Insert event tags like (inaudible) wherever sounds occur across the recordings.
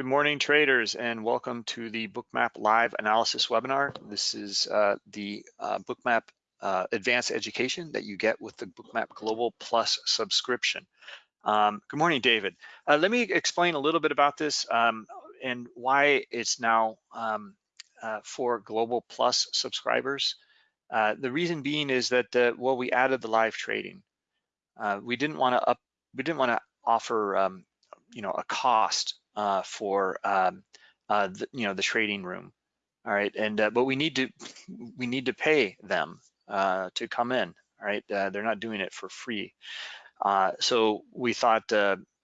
Good morning, traders, and welcome to the Bookmap Live Analysis webinar. This is uh, the uh, Bookmap uh, Advanced Education that you get with the Bookmap Global Plus subscription. Um, good morning, David. Uh, let me explain a little bit about this um, and why it's now um, uh, for Global Plus subscribers. Uh, the reason being is that, well, we added the live trading. we didn't want to up, we didn't want to offer, um, you know, a cost uh, for um, uh, the, you know the trading room. All right, and uh, but we need to (laughs) we need to pay them uh, to come in. All right, uh, they're not doing it for free. Uh, so we thought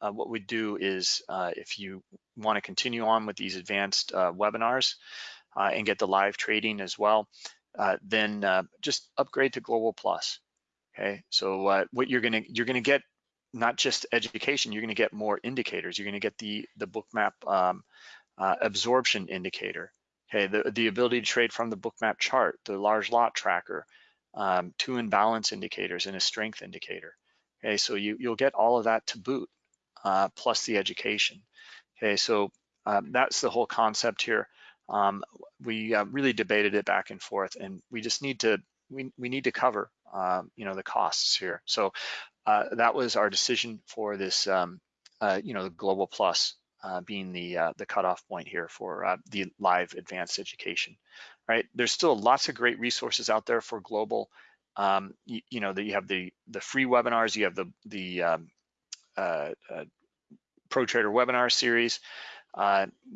what we'd do is if you want to continue on with these advanced webinars and get the live trading as well, then just upgrade to Global Plus. Okay, so what you're gonna you're gonna get not just education, you're going to get more indicators. You're going to get the the bookmap um, uh, absorption indicator. Okay, the the ability to trade from the bookmap chart, the large lot tracker, um, two imbalance indicators, and a strength indicator. Okay, so you you'll get all of that to boot, uh, plus the education. Okay, so um, that's the whole concept here. Um, we uh, really debated it back and forth, and we just need to we we need to cover um, you know the costs here. So uh, that was our decision for this, um, uh, you know, the Global Plus uh, being the uh, the cutoff point here for uh, the live advanced education, right? There's still lots of great resources out there for global. Um, you, you, know, that you have the the free webinars, you have the the um, uh, Pro Trader webinar series,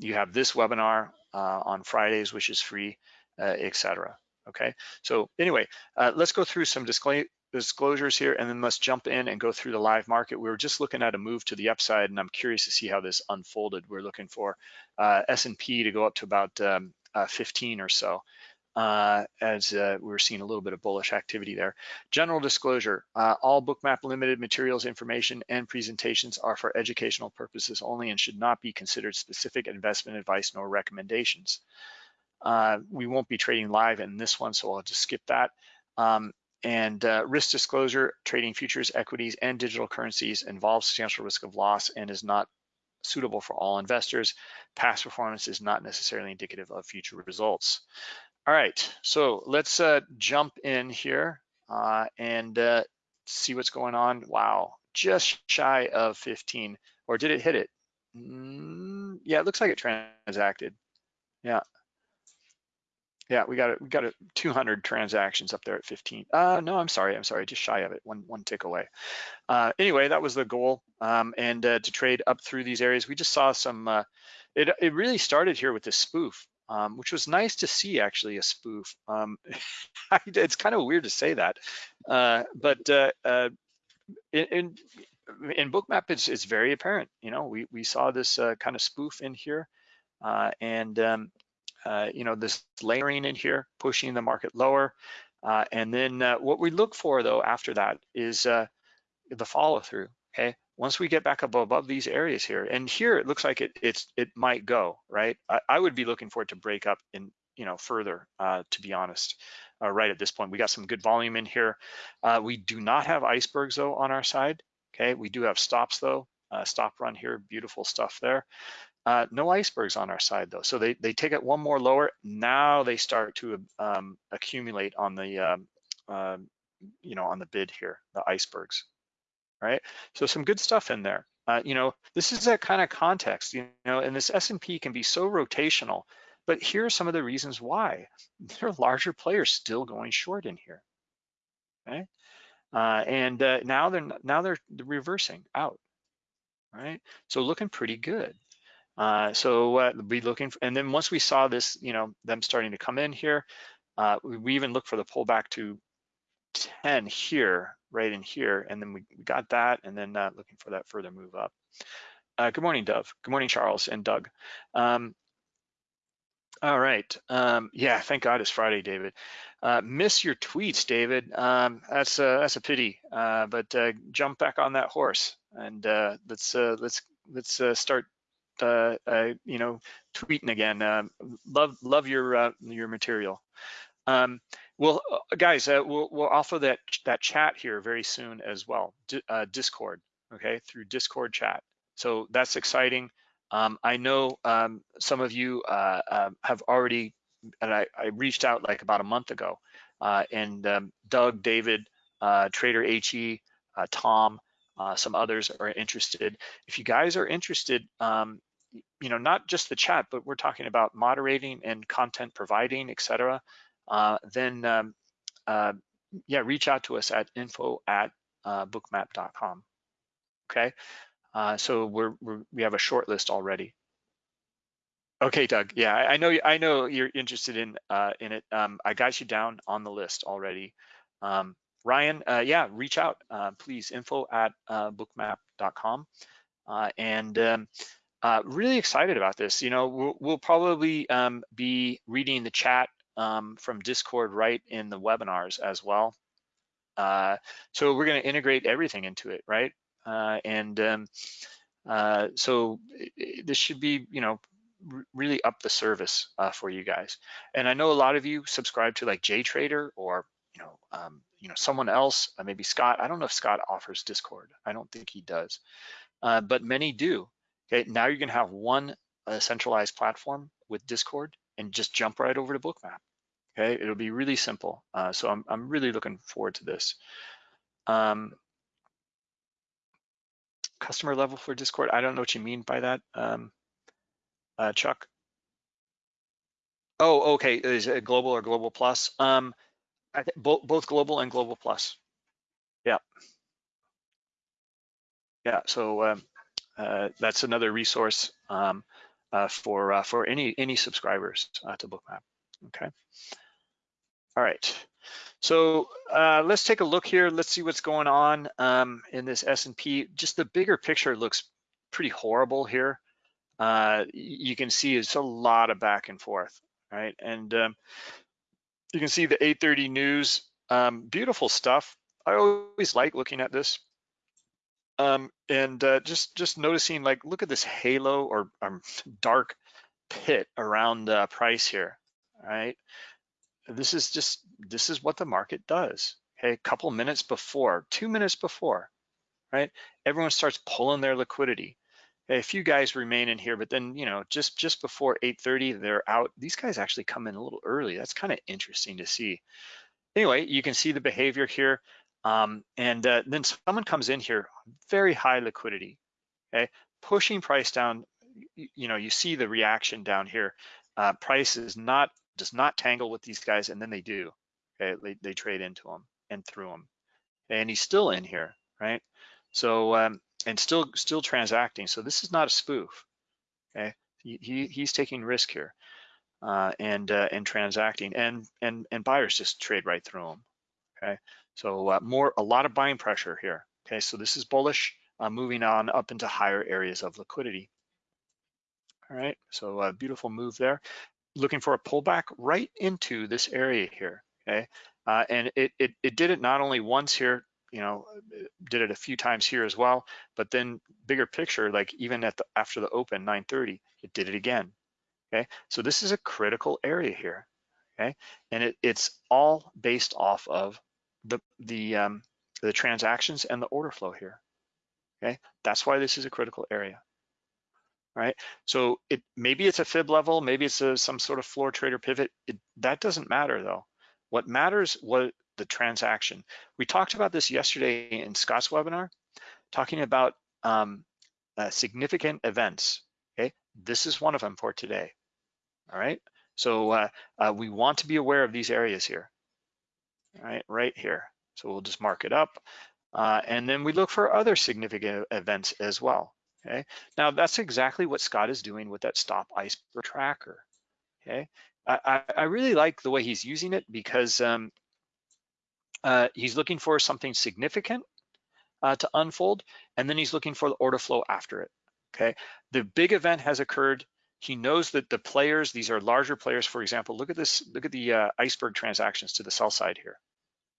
you have this webinar on Fridays, which is free, etc. Okay, so anyway, let's go through some disclaimer disclosures here and then let's jump in and go through the live market. We were just looking at a move to the upside and I'm curious to see how this unfolded. We're looking for uh, S&P to go up to about um, uh, 15 or so uh, as uh, we're seeing a little bit of bullish activity there. General disclosure, uh, all Bookmap Limited materials, information, and presentations are for educational purposes only and should not be considered specific investment advice nor recommendations. Uh, we won't be trading live in this one, so I'll just skip that. Um, and uh, risk disclosure, trading futures, equities, and digital currencies involves substantial risk of loss and is not suitable for all investors. Past performance is not necessarily indicative of future results. All right, so let's uh, jump in here uh, and uh, see what's going on. Wow, just shy of 15, or did it hit it? Mm, yeah, it looks like it transacted. Yeah, yeah, we got it. We got it. 200 transactions up there at 15. Uh, no, I'm sorry. I'm sorry. Just shy of it. One one tick away. Uh, anyway, that was the goal. Um, and uh, to trade up through these areas, we just saw some. Uh, it it really started here with this spoof, um, which was nice to see actually a spoof. Um, (laughs) it's kind of weird to say that, uh, but uh, uh, in, in Bookmap, it's it's very apparent. You know, we we saw this uh, kind of spoof in here, uh, and um, uh, you know, this layering in here, pushing the market lower. Uh, and then uh, what we look for though after that is uh, the follow through, okay? Once we get back above, above these areas here, and here it looks like it it's it might go, right? I, I would be looking for it to break up in, you know, further, uh, to be honest, uh, right at this point. We got some good volume in here. we do not have icebergs though on our side, okay? We do have stops though, stop run here, beautiful stuff there. Uh, no icebergs on our side though. So they, they take it one more lower. Now they start to um, accumulate on the, um, uh, you know, on the bid here, the icebergs, right? So some good stuff in there. Uh, you know, this is that kind of context, you know, and this S&P can be so rotational, but here are some of the reasons why. (laughs) There are larger players still going short in here, okay? Uh, and uh, now they're now they're reversing out, right? So looking pretty good. Uh, so uh, be looking, for, and then once we saw this, you know, them starting to come in here, uh, we, we, even look for the pullback to 10 here, right in here, and then we got that, and then uh, looking for that further move up. Uh, good morning, Dove. Good morning, Charles and Doug. Um, all right. Um, yeah, thank God it's Friday, David. Uh, miss your tweets, David. Um, that's uh, that's a pity. Uh, but uh, jump back on that horse and uh, let's uh, let's let's start uh, uh, you know, tweeting again. Um, love love your uh, your material. Um, well, uh, guys, uh, we'll we'll offer that that chat here very soon as well. D Discord, okay, through Discord chat. So that's exciting. Um, I know um, some of you uh, uh, have already, and I, I, reached out like about a month ago, uh, and um, Doug, David, uh, Trader HE, uh, Tom, uh, some others are interested. If you guys are interested, um, you know, not just the chat, but we're talking about moderating and content providing, etc. then um, yeah, reach out to us at info at bookmap.com. Okay. Uh, so we're, we're, we have a short list already. Okay, Doug. Yeah, I, know I know you're interested in uh, in it. Um, I got you down on the list already. Um, Ryan, uh, yeah, reach out, uh, please. Info at uh, bookmap.com, uh, and um, uh, really excited about this. You know, we'll, we'll probably um, be reading the chat um, from Discord right in the webinars as well. Uh, so we're going to integrate everything into it, right? Uh, and um, uh, so this should be, you know, really up the service uh, for you guys. And I know a lot of you subscribe to like JTrader or, you know, um, you know, someone else, maybe Scott. I don't know if Scott offers Discord. I don't think he does, uh, but many do. Okay, now you're gonna have one uh, centralized platform with Discord and just jump right over to Bookmap. Okay, it'll be really simple. Uh, so I'm, I'm really looking forward to this. Um, customer level for Discord? I don't know what you mean by that, um, uh, Chuck. Oh, okay. Is it global or global plus? Um, both both global and global plus. Yeah. Yeah. So um, that's another resource um, uh, for uh, for any any subscribers uh, to Bookmap. Okay. All right. So uh, let's take a look here. Let's see what's going on um, in this S&P. Just the bigger picture looks pretty horrible here. Uh, you can see it's a lot of back and forth, right? And um, you can see the 830 news, um, beautiful stuff. I always like looking at this. Um, and uh, just just noticing like, look at this halo or um, dark pit around the price here, right? this is just, this is what the market does. Okay, a couple minutes before, two minutes before, right? Everyone starts pulling their liquidity. A few guys remain in here, but then, you know, just, just before 8.30, they're out. These guys actually come in a little early. That's kind of interesting to see. Anyway, you can see the behavior here. Um, and uh, then someone comes in here, very high liquidity, okay? Pushing price down, you, you know, you see the reaction down here. Uh, price is not does not tangle with these guys, and then they do. Okay, they, they trade into them and through them, and he's still in here, right? So um, and still still transacting. So this is not a spoof. Okay, he, he he's taking risk here, uh, and uh, and transacting, and and and buyers just trade right through them. Okay, so uh, more a lot of buying pressure here. Okay, so this is bullish, uh, moving on up into higher areas of liquidity. All right, so a beautiful move there looking for a pullback right into this area here, okay? Uh, and it, it, it did it not only once here, you know, did it a few times here as well, but then bigger picture, like even at the after the open 930, it did it again. Okay, so this is a critical area here. Okay, and it, it's all based off of the the um, the transactions and the order flow here. Okay, that's why this is a critical area right? So it maybe it's a fib level, maybe it's a, some sort of floor trader pivot. It, that doesn't matter though. What matters what the transaction. We talked about this yesterday in Scott's webinar, talking about um, uh, significant events. Okay, this is one of them for today. All right, so uh, uh, we want to be aware of these areas here. Right, right here. So we'll just mark it up. Uh, and then we look for other significant events as well. Okay, now that's exactly what Scott is doing with that stop iceberg tracker. Okay, I, I really like the way he's using it because um, uh, he's looking for something significant uh, to unfold, and then he's looking for the order flow after it. Okay, the big event has occurred. He knows that the players, these are larger players, for example, look at this, look at the uh, iceberg transactions to the sell side here.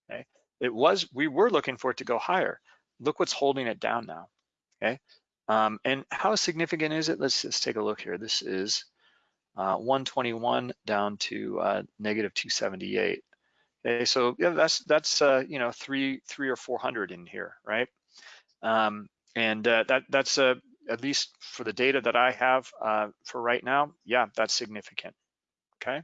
Okay, it was, we were looking for it to go higher. Look what's holding it down now. Okay, um, and how significant is it? Let's just take a look here. This is uh, 121 down to uh, negative 278. Okay, so yeah, that's that's uh, you know three three or 400 in here, right? Um, and uh, that that's a at least for the data that I have uh, for right now, yeah, that's significant, okay?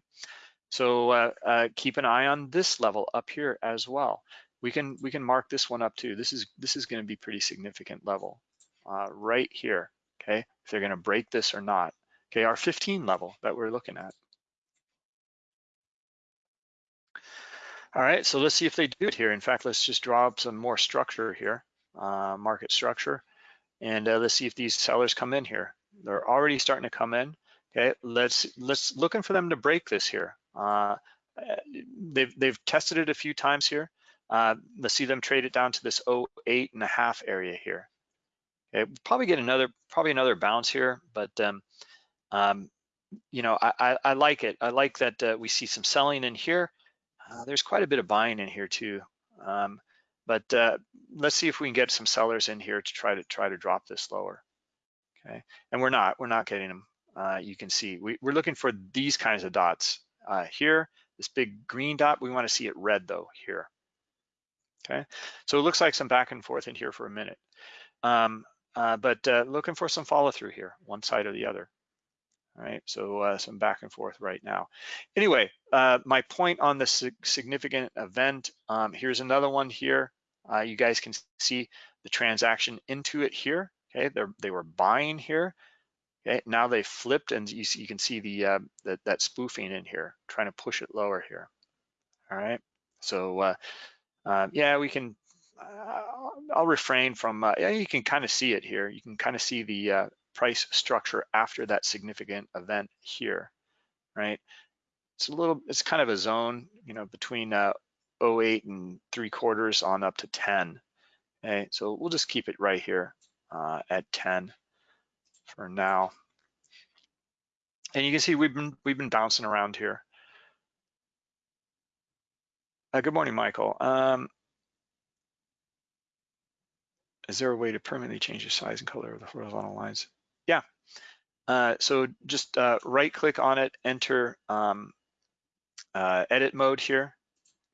So uh, uh, keep an eye on this level up here as well. We can we can mark this one up too. This is this is going to be pretty significant level uh, right here. Okay, if they're going to break this or not. Okay, our 15 level that we're looking at. All right, so let's see if they do it here. In fact, let's just draw up some more structure here, uh, market structure, and uh, let's see if these sellers come in here. They're already starting to come in. Okay, let's let's looking for them to break this here. Uh, they've they've tested it a few times here. Uh, let's see them trade it down to this 08 and a half area here. Okay, probably get another probably another bounce here, but um, um, you know I, I, I like it. I like that uh, we see some selling in here. Uh, there's quite a bit of buying in here too. Um, but uh, let's see if we can get some sellers in here to try to try to drop this lower. Okay, and we're not we're not getting them. Uh, you can see we, we're looking for these kinds of dots uh, here. This big green dot, we want to see it red though here. Okay, so it looks like some back and forth in here for a minute, um, uh, but uh, looking for some follow through here, one side or the other. All right, so uh, some back and forth right now. Anyway, uh, my point on the significant event, um, here's another one here. Uh, you guys can see the transaction into it here. Okay, They're, they were buying here. Okay, now they flipped and you, see, you can see the, uh, that spoofing in here, trying to push it lower here. All right, so uh, uh, yeah, we can, uh, I'll refrain from, uh, yeah, you can kind of see it here. You can kind of see the uh, price structure after that significant event here, right? It's a little, it's kind of a zone, you know, between 08 and three quarters on up to 10. Okay, so we'll just keep it right here uh, at 10 for now. And you can see we've been we've been bouncing around here. Uh, good morning, Michael. Um, is there a way to permanently change the size and color of the horizontal lines? Yeah. Uh, so just uh, right click on it, enter um, uh, edit mode here,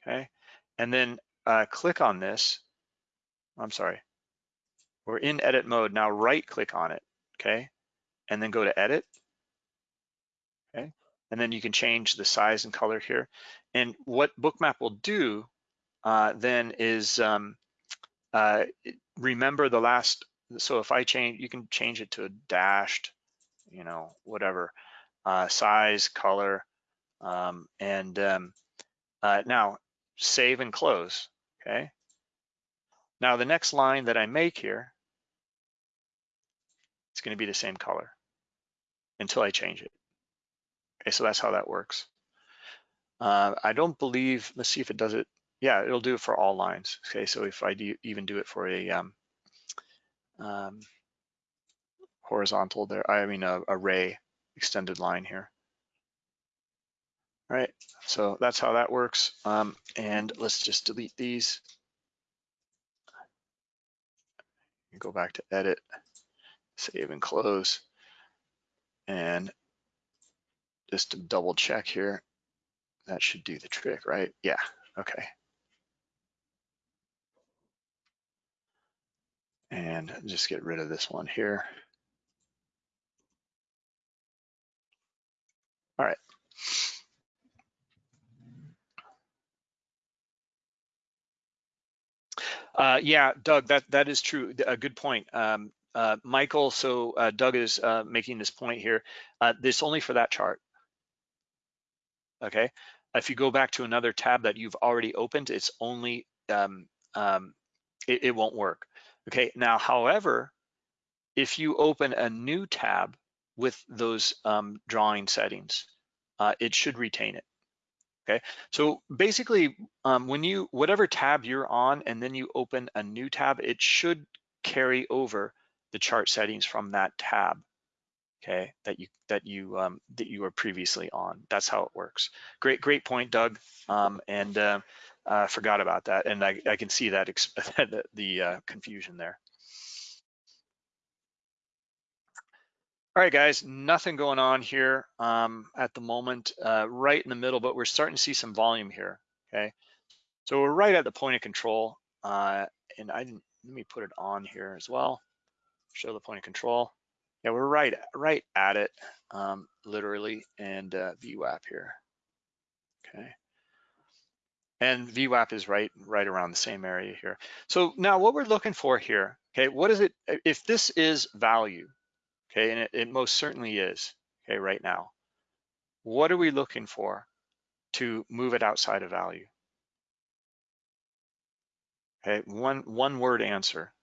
okay? And then uh, click on this. I'm sorry. We're in edit mode. Now right click on it, okay? And then go to edit, okay? And then you can change the size and color here. And what Bookmap will do uh, then is um, uh, remember the last so if I change, you can change it to a dashed, you know, whatever, uh, size, color, um, and um, uh, now save and close, okay? Now the next line that I make here, it's gonna be the same color until I change it. Okay, so that's how that works. Uh, I don't believe, let's see if it does it. Yeah, it'll do it for all lines. Okay, so if I do even do it for a um, um, horizontal there, I mean a ray extended line here. All right, so that's how that works. Um, and let's just delete these. Go back to edit, save and close. And just to double check here, that should do the trick, right? Yeah, okay. and just get rid of this one here. All right. Uh, yeah, Doug, that that is true. A good point. Um, uh, Michael, so uh, Doug is uh, making this point here. Uh, this only for that chart. Okay. If you go back to another tab that you've already opened, it's only um, um, it, it won't work. Okay, now, however, if you open a new tab with those um, drawing settings, uh, it should retain it. Okay, so basically, um, when you whatever tab you're on, and then you open a new tab, it should carry over the chart settings from that tab. Okay, that you that you um, that you were previously on. That's how it works. Great, great point, Doug. Um, and uh, uh, forgot about that, and I, I can see that (laughs) the uh, confusion there. All right, guys, nothing going on here um, at the moment, uh, right in the middle, but we're starting to see some volume here, okay? So we're right at the point of control, uh, and I didn't, let me put it on here as well. show the point of control. Yeah, we're right, right at it, um, literally, and uh, VWAP here. Okay. And VWAP is right, right around the same area here. So now what we're looking for here, okay, what is it, if this is value, okay, and it, it most certainly is, okay, right now, what are we looking for to move it outside of value? Okay, one, one word answer.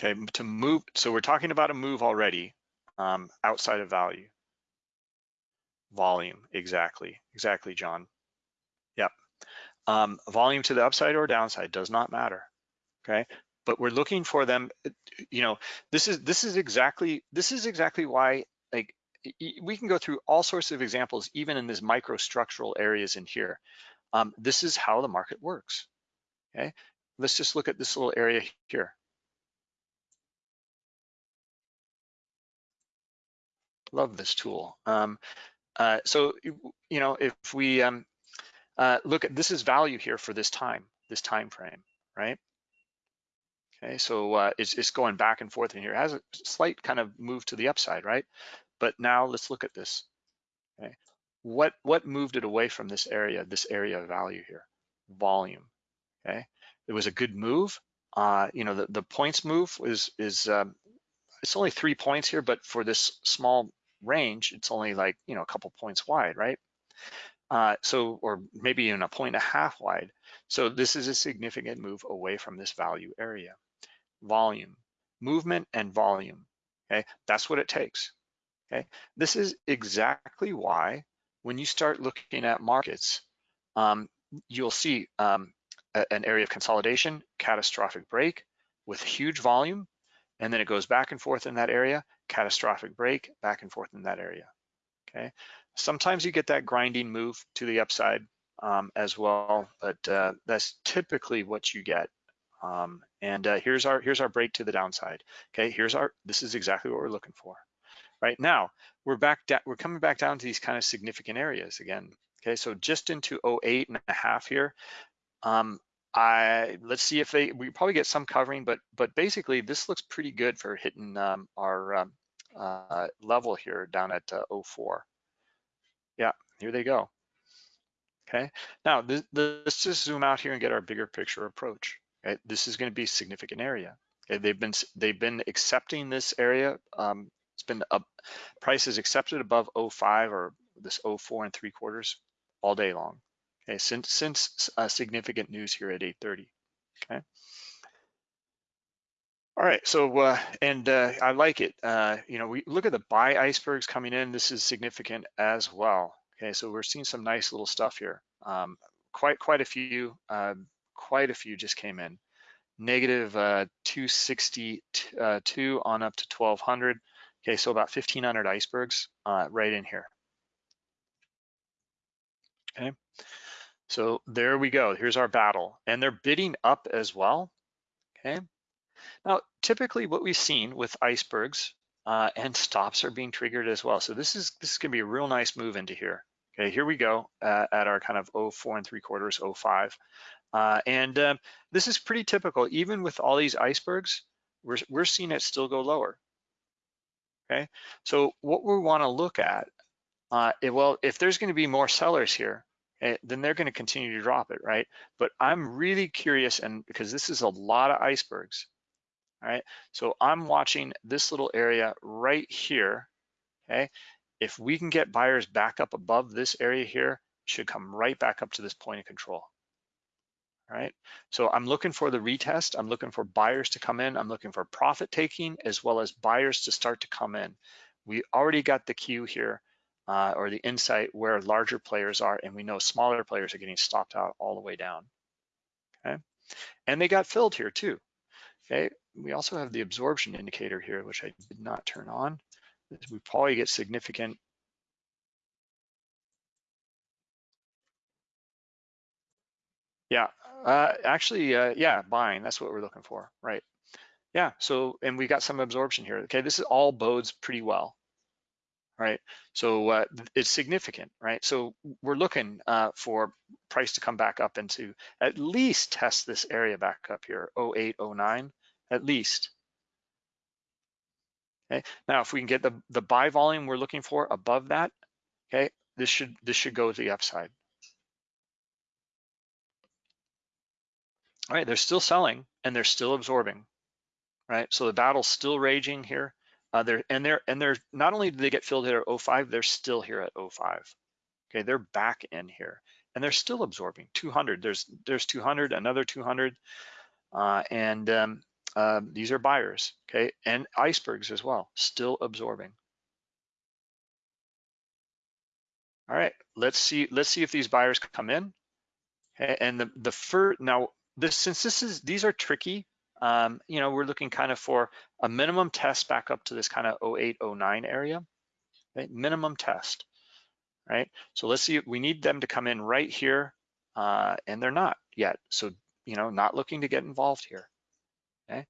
Okay, to move, so we're talking about a move already um, outside of value. Volume, exactly, exactly, John. Um, volume to the upside or downside does not matter, okay? But we're looking for them, you know, this is this is exactly this is exactly why like we can go through all sorts of examples, even in this microstructural areas in here. Um, this is how the market works, okay? Let's just look at this little area here. Love this tool. Um, uh, so, you know, if we um, uh, look at, this is value here for this time, this time frame, right? Okay, so uh, it's, it's going back and forth in here. It has a slight kind of move to the upside, right? But now let's look at this. Okay, what what moved it away from this area, this area of value here? Volume. Okay, it was a good move. Uh, you know, the the points move is is um, it's only three points here, but for this small range, it's only like, you know, a couple points wide, right? Uh, so, or maybe even a point and a half wide. So this is a significant move away from this value area. Volume, movement and volume, okay? That's what it takes, okay? This is exactly why when you start looking at markets, um, you'll see um, a, an area of consolidation, catastrophic break with huge volume, and then it goes back and forth in that area, catastrophic break, back and forth in that area, okay? Sometimes you get that grinding move to the upside um, as well, but uh, that's typically what you get. Um, and uh, here's our here's our break to the downside. Okay, here's our this is exactly what we're looking for. Right now, we're back down. We're coming back down to these kind of significant areas again. Okay, so just into 08 and a half here. Um, I let's see if they we probably get some covering, but but basically this looks pretty good for hitting um, our um, uh, level here down at uh, 04. Yeah, here they go. Okay, now this, let's just zoom out here and get our bigger picture approach. Okay? This is going to be a significant area. Okay? They've been they've been accepting this area. Um, it's been up prices accepted above 05 or this 04 and three quarters all day long. Okay, since since uh, significant news here at 8:30. Okay. All right, so uh, and uh, I like it. Uh, you know, we look at the buy icebergs coming in. This is significant as well. Okay, so we're seeing some nice little stuff here. Um, quite quite a few, uh, quite a few just came in. Negative uh, 262 uh, on up to 1200. Okay, so about 1500 icebergs right in here. Okay, so there we go. Here's our battle, and they're bidding up as well. Okay. Now, typically what we've seen with icebergs uh, and stops are being triggered as well. So this is this is gonna be a real nice move into here. Okay, here we go uh, at our kind of 04 and three quarters, 05. Uh, and um, this is pretty typical. Even with all these icebergs, we're, we're seeing it still go lower. Okay, so what we wanna look at, uh, it, well, if there's gonna be more sellers here, eh, then they're gonna continue to drop it, right? But I'm really curious, and because this is a lot of icebergs, all right? So I'm watching this little area right here, okay? If we can get buyers back up above this area here, should come right back up to this point of control. All right, so I'm looking for the retest. I'm looking for buyers to come in. I'm looking for profit taking as well as buyers to start to come in. We already got the cue here uh, or the insight where larger players are and we know smaller players are getting stopped out all the way down, okay? And they got filled here too, okay? We also have the absorption indicator here, which I did not turn on. We probably get significant Yeah, uh, actually, uh, yeah, buying, that's what we're looking for, right? Yeah, so, and we got some absorption here. Okay, this is all bodes pretty well, right? So uh, it's significant, right? So we're looking uh, for price to come back up and to at least test this area back up here, 08, 09, at least. Okay. Now, if we can get the, the buy volume we're looking for above that, okay, this should this should go to the upside. All right, they're still selling and they're still absorbing, right? So the battle's still raging here. Uh, they're and they're and they're not only do they get filled here at 05, they're still here at 05. Okay, they're back in here and they're still absorbing 200. There's there's 200, another 200, uh, and um, uh, these are buyers. Okay, and icebergs as well, still absorbing. All right, let's see let's see if these buyers come in. Okay, and the the first now this since this is these are tricky um, you know, we're looking kind of for a minimum test back up to this kind of 08, 09 area, right? Minimum test, right? So let's see, we need them to come in right here, uh, and they're not yet. So, you know, not looking to get involved here, okay?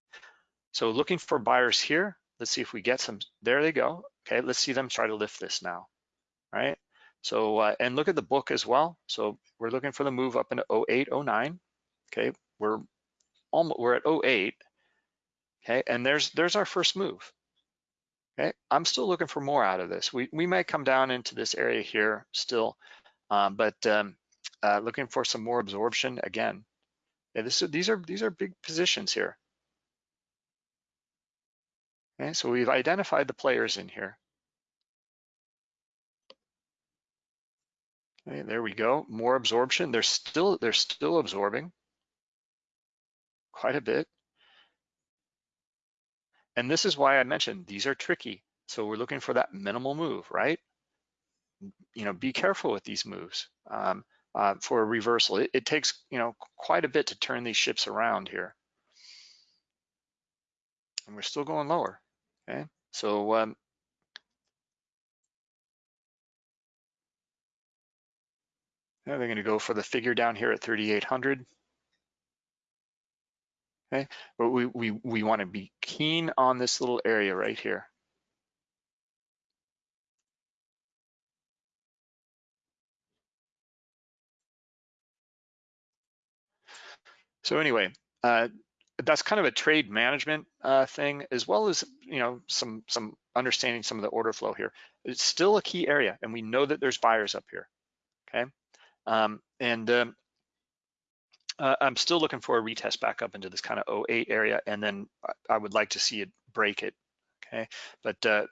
So looking for buyers here. Let's see if we get some, there they go. Okay, let's see them try to lift this now, right? So, uh, and look at the book as well. So we're looking for the move up into 08, 09. Okay, we're almost, we're at 08, okay? And there's, there's our first move, okay? I'm still looking for more out of this. We, we might come down into this area here still, um, but um, uh, looking for some more absorption again. Yeah, this, is these are these are big positions here. Okay, so we've identified the players in here. Okay, there we go. More absorption. They're still they're still absorbing quite a bit. And this is why I mentioned these are tricky. So we're looking for that minimal move, right? You know, be careful with these moves um, uh, for a reversal. It, it, takes, you know, quite a bit to turn these ships around here. And we're still going lower, okay? So um, they're gonna go for the figure down here at 3,800 okay? But we, we, we wanna be keen on this little area right here. So anyway, uh, that's kind of a trade management uh, thing, as well as you know some some understanding some of the order flow here. It's still a key area, and we know that there's buyers up here. Okay, um, and um, uh, I'm still looking for a retest back up into this kind of 08 area, and then I would like to see it break it. Okay, but uh,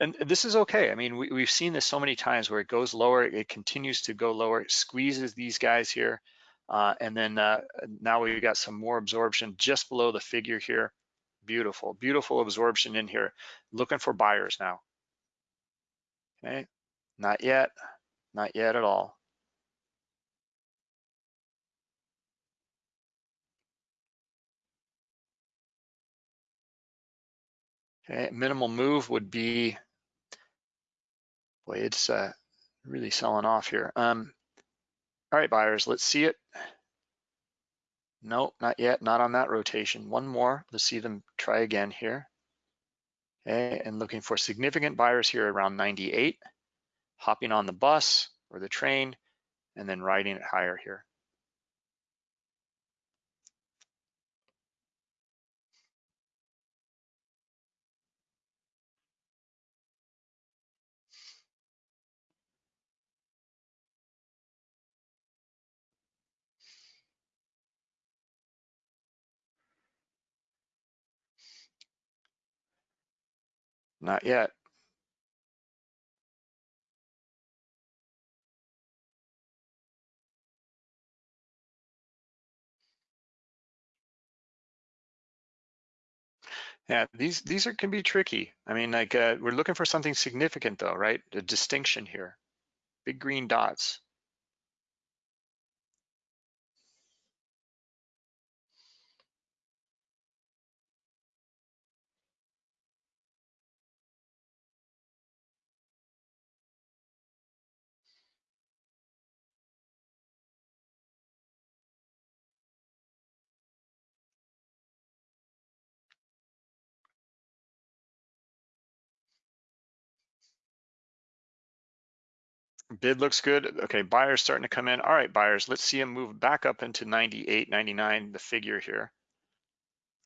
and this is okay. I mean, we, we've seen this so many times where it goes lower, it continues to go lower, it squeezes these guys here, uh, and then uh, now we've got some more absorption just below the figure here. Beautiful, beautiful absorption in here. Looking for buyers now. Okay, not yet, not yet at all. Okay, minimal move would be, boy, it's uh, really selling off here. Um, all right, buyers, let's see it. Nope, not yet, not on that rotation. One more, let's see them try again here. Okay, and looking for significant buyers here around 98, hopping on the bus or the train, and then riding it higher here. Not yet. Yeah, these these are can be tricky. I mean, like uh, we're looking for something significant though, right? A distinction here. Big green dots. Bid looks good. Okay, buyers starting to come in. All right, buyers, let's see them move back up into 98, 99, the figure here.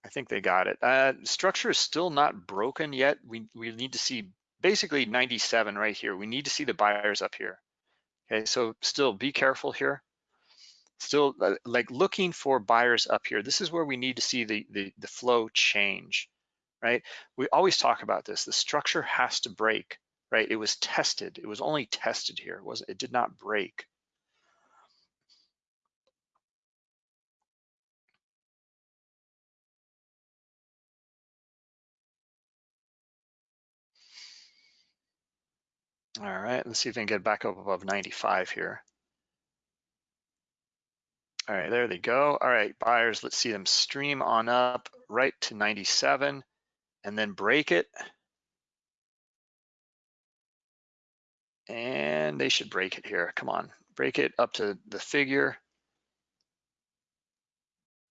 I think they got it. Uh, structure is still not broken yet. We, we need to see basically 97 right here. We need to see the buyers up here. Okay, so still be careful here. Still uh, like looking for buyers up here. This is where we need to see the, the, the flow change, right? We always talk about this. The structure has to break right? It was tested. It was only tested here. It was it did not break. All right, let's see if we can get back up above 95 here. All right, there they go. All right, buyers, let's see them stream on up right to 97 and then break it. And they should break it here. Come on, break it up to the figure.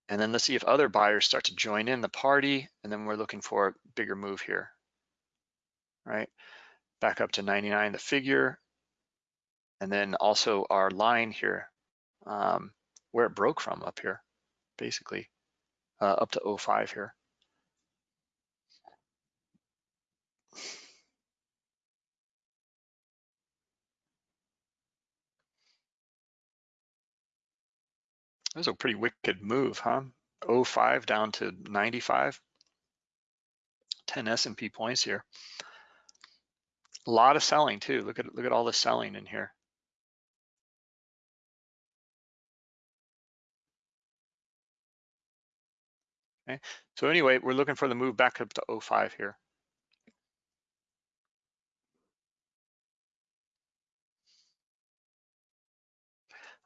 And then let's see if other buyers start to join in the party. And then we're looking for a bigger move here, right? Back up to 99, the figure. And then also our line here, um, where it broke from up here, basically, uh, up to 05 here. That was a pretty wicked move, huh? 05 down to 95. 10 S&P points here. A lot of selling too. Look at look at all the selling in here. Okay. So anyway, we're looking for the move back up to 05 here.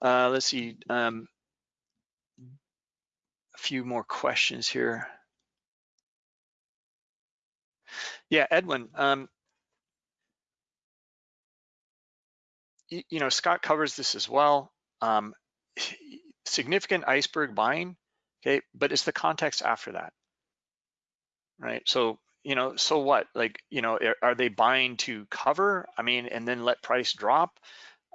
Uh, let's see. Um, few more questions here. Yeah, Edwin, um, you, you, know, Scott covers this as well. Um, (sighs) significant iceberg buying, okay, but it's the context after that, right? So, you know, so what? Like, you know, are, are they buying to cover? I mean, and then let price drop?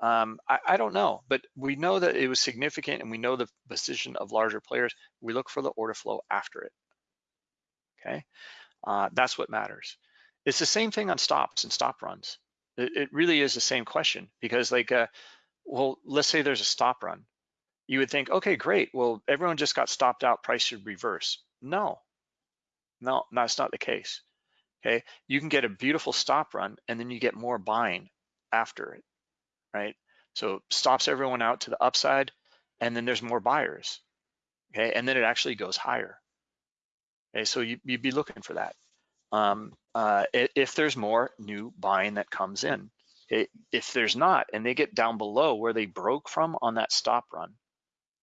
Um, I, I, don't know, but we know that it was significant and we know the position of larger players. We look for the order flow after it, okay? Uh, that's what matters. It's the same thing on stops and stop runs. It, it really is the same question because like, uh, well, let's say there's a stop run. You would think, okay, great. Well, everyone just got stopped out, price should reverse. No, no, that's not the case. Okay, you can get a beautiful stop run and then you get more buying after it right? So stops everyone out to the upside and then there's more buyers, okay? And then it actually goes higher. Okay, so you, would be looking for that. Um, uh, if there's more new buying that comes in. If there's not, and they get down below where they broke from on that stop run,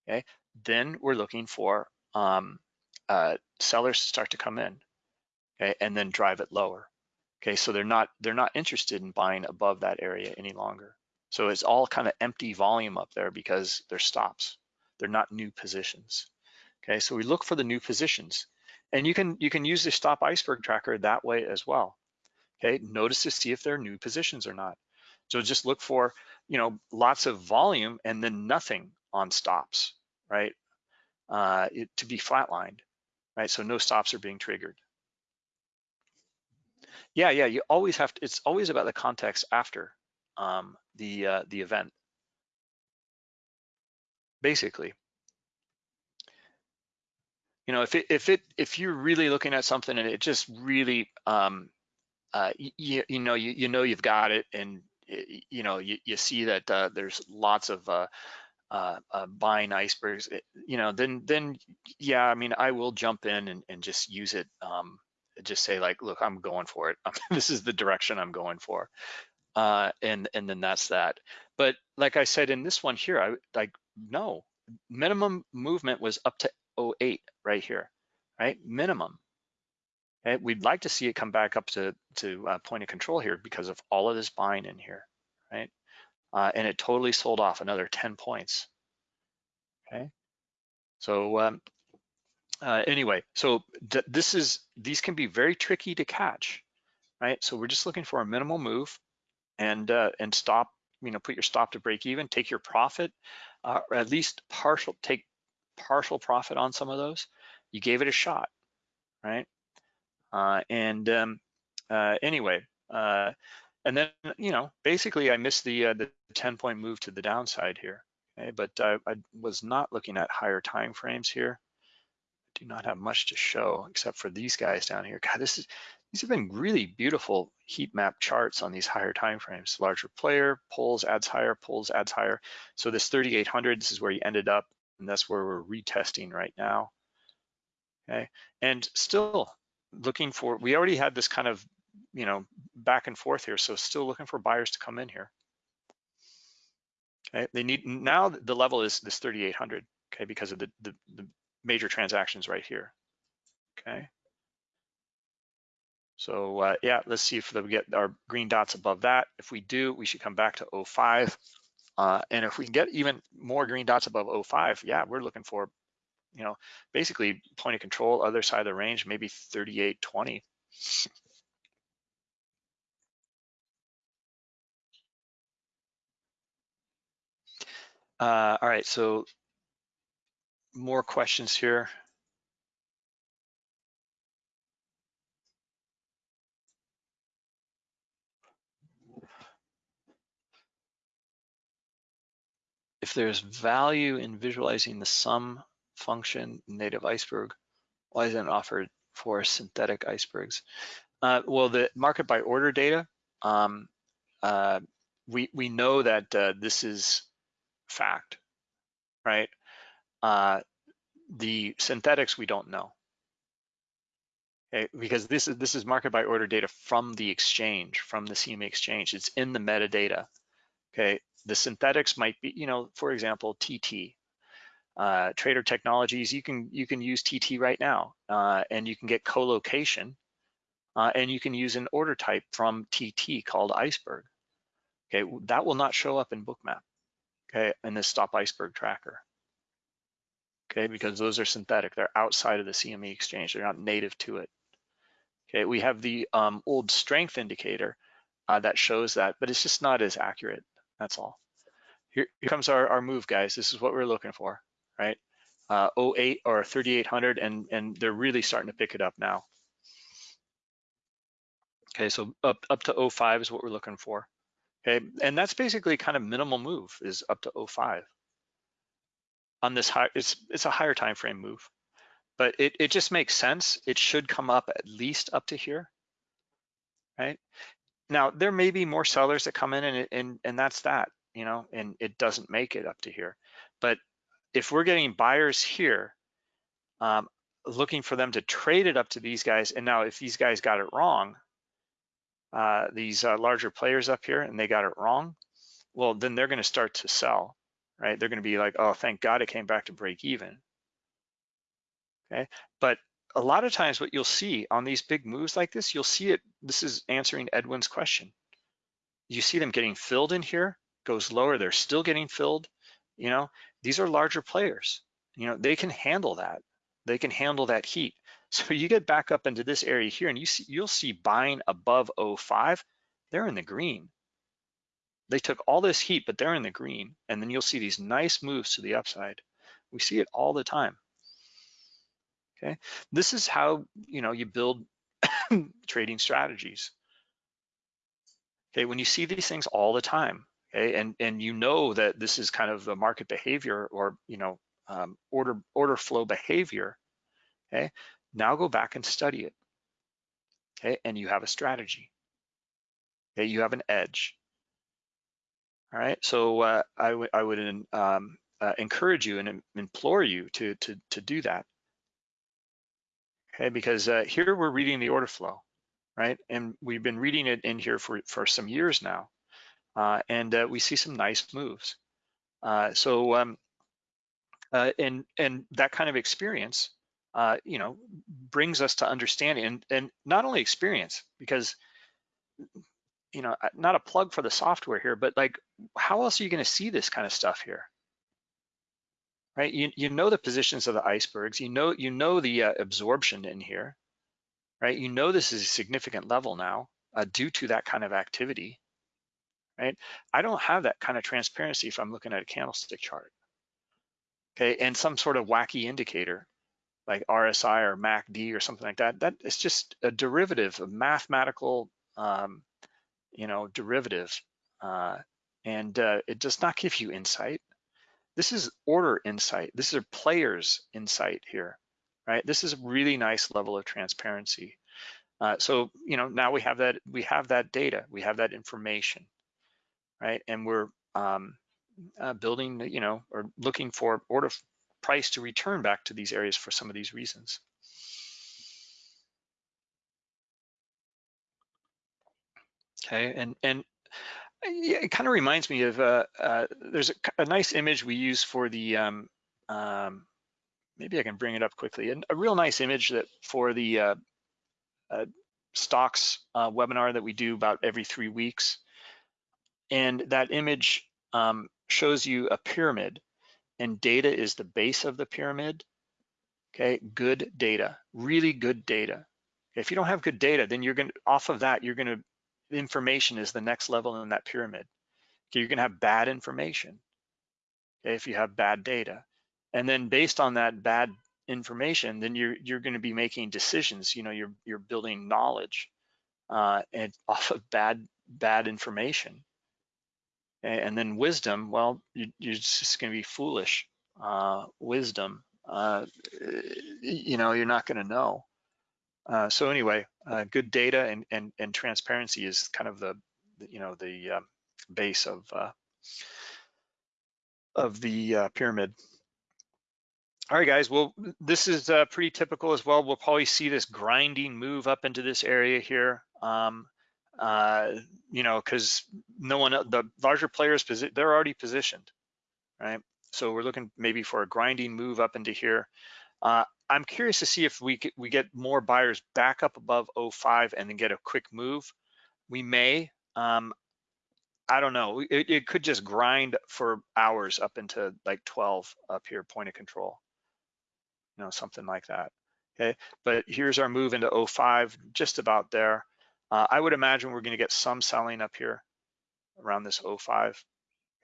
okay, then we're looking for um, uh, sellers to start to come in, okay, and then drive it lower. Okay, so they're not they're not interested in buying above that area any longer. So it's all kind of empty volume up there because they're stops. They're not new positions. Okay, so we look for the new positions. And you can you can use the stop iceberg tracker that way as well. Okay, notice to see if there are new positions or not. So just look for, you know, lots of volume and then nothing on stops, right? Uh, it, to be flatlined, right? So no stops are being triggered. Yeah, yeah, you always have to, it's always about the context after um, the uh, the event. Basically, you know, if it if it if you're really looking at something and it just really um, uh, you, you know you you know you've got it and you know you, you see that uh, there's lots of uh, uh, uh, buying icebergs, you know, then then yeah, I mean, I will jump in and, and just use it. Um, just say like, look, I'm going for it. (laughs) this is the direction I'm going for uh, and and then that's that. But like I said in this one here, I like no minimum movement was up to 08 right here, right? Minimum. Okay? We'd like to see it come back up to to uh, point of control here because of all of this buying in here, right? Uh, and it totally sold off another 10 points. Okay, so um, uh, anyway, so th this is these can be very tricky to catch, right? So we're just looking for a minimal move and uh, and stop you know, put your stop to break even, take your profit, uh, or at least partial, take partial profit on some of those. You gave it a shot, right? Uh, and um, uh, anyway, uh, and then, you know, basically I missed the, uh, the 10 point move to the downside here, okay? But I, I was not looking at higher time frames here. Do not have much to show except for these guys down here. God, this is, these have been really beautiful heat map charts on these higher time frames. Larger player, pulls, adds higher, pulls, adds higher. So this 3,800, this is where you ended up, and that's where we're retesting right now. Okay, and still looking for, we already had this kind of you know, back and forth here. So still looking for buyers to come in here. Okay, they need, now the level is this 3,800, okay, because of the, the, the major transactions right here, okay. So uh, yeah, let's see if we get our green dots above that. If we do, we should come back to 05. Uh, and if we can get even more green dots above 05, yeah, we're looking for, you know, basically point of control, other side of the range, maybe 38.20. Uh, all right, so more questions here. If there's value in visualizing the sum function native iceberg, why isn't it offered for synthetic icebergs? Uh, well, the market by order data, um, uh, we, we know that uh, this is fact, right? Uh, the synthetics we don't know, okay? Because this is this is market by order data from the exchange, from the CME exchange. It's in the metadata, okay? The synthetics might be, you know, for example, TT, uh, Trading Technologies. You can you can use TT right now, uh, and you can get colocation, uh, and you can use an order type from TT called Iceberg. Okay, that will not show up in Bookmap okay, and this stop iceberg tracker. Okay, because those are synthetic, they're outside of the CME exchange, they're not native to it. Okay, we have the um, old strength indicator uh, that shows that, but it's just not as accurate, that's all. Here, here comes our, our move, guys. This is what we're looking for, right? Uh, 08 or 3800, and, and they're really starting to pick it up now. Okay, so up, up to 05 is what we're looking for. Okay, and that's basically kind of minimal move is up to 05. On this high, it's it's a higher time frame move, but it, it just makes sense. It should come up at least up to here, right? Now, there may be more sellers that come in and, and, and that's that, you know, and it doesn't make it up to here. But if we're getting buyers here, um, looking for them to trade it up to these guys, and now if these guys got it wrong, uh, these uh, larger players up here and they got it wrong, well, then they're gonna start to sell, right? They're gonna be like, oh, thank God it came back to break even, okay? But a lot of times what you'll see on these big moves like this, you'll see it, this is answering Edwin's question. You see them getting filled in here, goes lower, they're still getting filled, you know? These are larger players, you know, they can handle that. They can handle that heat. (laughs) So you get back up into this area here and you see, you'll see buying above 05, they're in the green. They took all this heat, but they're in the green. And then you'll see these nice moves to the upside. We see it all the time. Okay, this is how you know you build (coughs) trading strategies. Okay, when you see these things all the time, okay, and and you know that this is kind of the market behavior or you know um, order order flow behavior. Okay, now go back and study it. Okay, and you have a strategy. Okay, you have an edge. All right, so uh, I, I would um, uh, encourage you and implore you to, to, to do that. Okay, because uh, here we're reading the order flow, right? And we've been reading it in here for, for some years now. Uh, and uh, we see some nice moves. Uh, so, um, and, and that kind of experience uh, you know, brings us to understanding and, and not only experience, because, you know, not a plug for the software here, but like, how else are you gonna see this kind of stuff here? Right, you, you know the positions of the icebergs, you know, you know the uh, absorption in here, right? You know this is a significant level now uh, due to that kind of activity, right? I don't have that kind of transparency if I'm looking at a candlestick chart. Okay, and some sort of wacky indicator like RSI or MACD or something like that, that is just a derivative, a mathematical, um, you know, derivative. Uh, and uh, it does not give you insight. This is order insight. This is a player's insight here, right? This is a really nice level of transparency. Uh, so, you know, now we have that, we have that data, we have that information, right? And we're um, uh, building, you know, or looking for order price to return back to these areas for some of these reasons. Okay, and and yeah, it kind of reminds me of uh, uh, there's a, a, nice image we use for the um, um, maybe I can bring it up quickly. And a real nice image that for the uh, uh, stocks uh, webinar that we do about every three weeks. And that image um, shows you a pyramid and data is the base of the pyramid. Okay, good data, really good data. If you don't have good data, then you're gonna, off of that, you're gonna, information is the next level in that pyramid. Okay, you're gonna have bad information okay, if you have bad data. And then based on that bad information, then you're you're going to be making decisions. You know, you're you're building knowledge, uh, and (laughs) off of bad bad information. And then wisdom, well, you, are just going to be foolish. Uh, wisdom, uh, you know, you're not going to know. Uh, so anyway, uh, good data and, and and transparency is kind of the, you know, the um, base of uh, of the uh, pyramid. All right, guys, well, this is uh, pretty typical as well. We'll probably see this grinding move up into this area here. Um, uh, you know, because no one, the larger players, they're already positioned, right? So we're looking maybe for a grinding move up into here. Uh, I'm curious to see if we get, we get more buyers back up above 05 and then get a quick move. We may. Um, I don't know. It, it could just grind for hours up into like 12 up here, point of control you know, something like that. Okay, but here's our move into 05, just about there. Uh, I would imagine we're going to get some selling up here around this 05.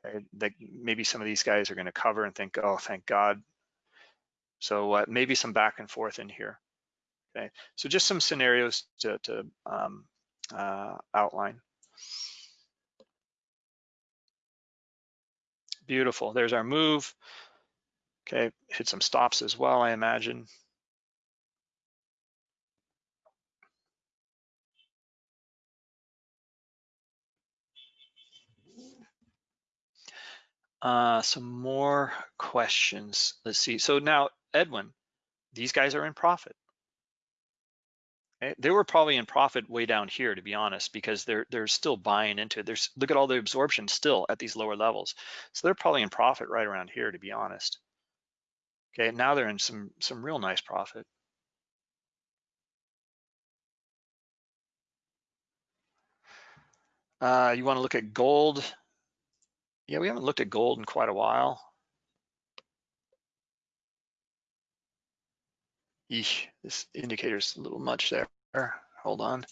Okay, that maybe some of these guys are going to cover and think, oh, thank God. So uh, maybe some back and forth in here. Okay, so just some scenarios to, to um, uh, outline. Beautiful. There's our move. Okay, hit some stops as well, I imagine. Uh, some more questions. Let's see. So now, Edwin, these guys are in profit. Okay? They were probably in profit way down here, to be honest, because they're they're still buying into it. There's look at all the absorption still at these lower levels. So they're probably in profit right around here, to be honest. Okay, now they're in some some real nice profit. Uh, you want to look at gold? Yeah, we haven't looked at gold in quite a while. Eesh, this indicator's a little much there. Hold on.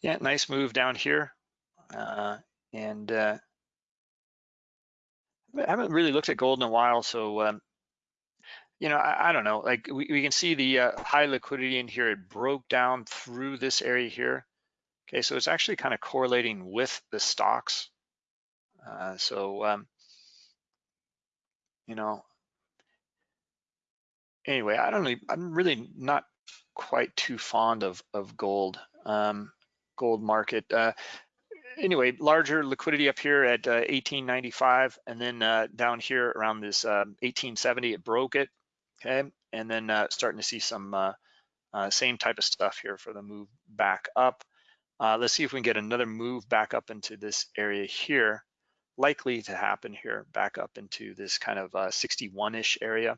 yeah, nice move down here. Uh, and uh, I haven't really looked at gold in a while, so um, you know, I, I, don't know. Like we, we can see the uh, high liquidity in here. It broke down through this area here. Okay, so it's actually kind of correlating with the stocks. Uh, so, um, you know, anyway, I don't know. I'm really not quite too fond of of gold. Um, gold market. Uh, anyway, larger liquidity up here at uh, 1895, and then uh, down here around this 1870, um, it broke it, okay? And then uh, starting to see some uh, uh, same type of stuff here for the move back up. Uh, let's see if we can get another move back up into this area here. Likely to happen here, back up into this kind of uh, 61-ish area.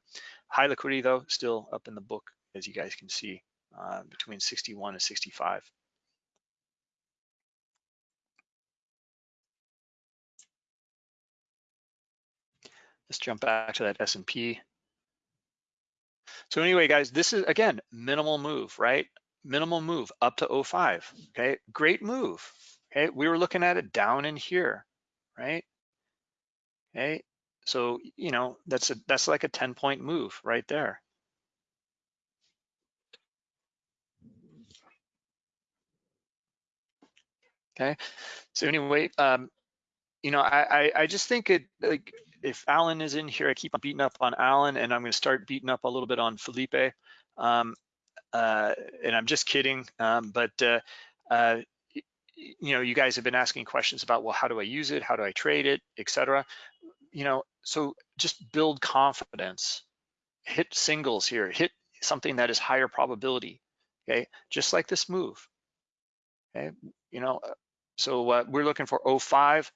High liquidity though, still up in the book, as you guys can see, uh, between 61 and 65. Let's jump back to that S&P. So anyway, guys, this is, again, minimal move, right? Minimal move up to 05, okay? Great move, okay? We were looking at it down in here, right? Okay, so, you know, that's a that's like a 10 point move right there. Okay, so anyway, um, you know, I, I, I just think it like if Alan is in here, I keep on beating up on Alan, and I'm going to start beating up a little bit on Felipe. Um, uh, and I'm just kidding, um, but uh, uh, you know, you guys have been asking questions about, well, how do I use it? How do I trade it, etc. You know, so just build confidence. Hit singles here. Hit something that is higher probability. Okay, just like this move. Okay, you know, so uh, we're looking for 05.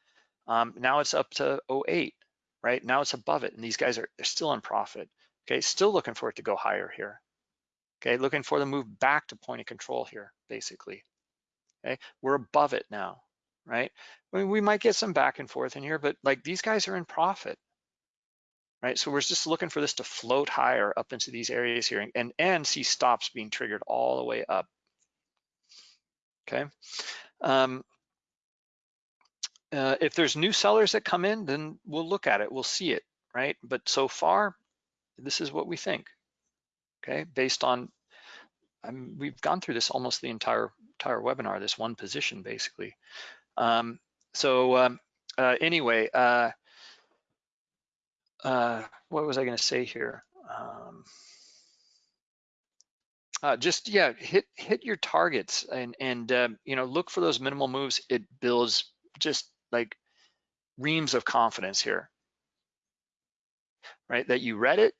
Um, now it's up to 08, right? Now it's above it, and these guys are they're still in profit. Okay, still looking for it to go higher here. Okay, looking for the move back to point of control here, basically. Okay, we're above it now, right? I mean, we might get some back and forth in here, but like these guys are in profit, right? So we're just looking for this to float higher up into these areas here and, and see stops being triggered all the way up, okay? Um, uh, if there's new sellers that come in, then we'll look at it, we'll see it, right? But so far, this is what we think, okay? Based on, we've gone through this almost the entire entire webinar, this one position basically. Um, so um, uh, anyway, uh, uh, what was I gonna say here? Um, uh, just yeah, hit hit your targets and and um, you know look for those minimal moves. It builds just like reams of confidence here, right? That you read it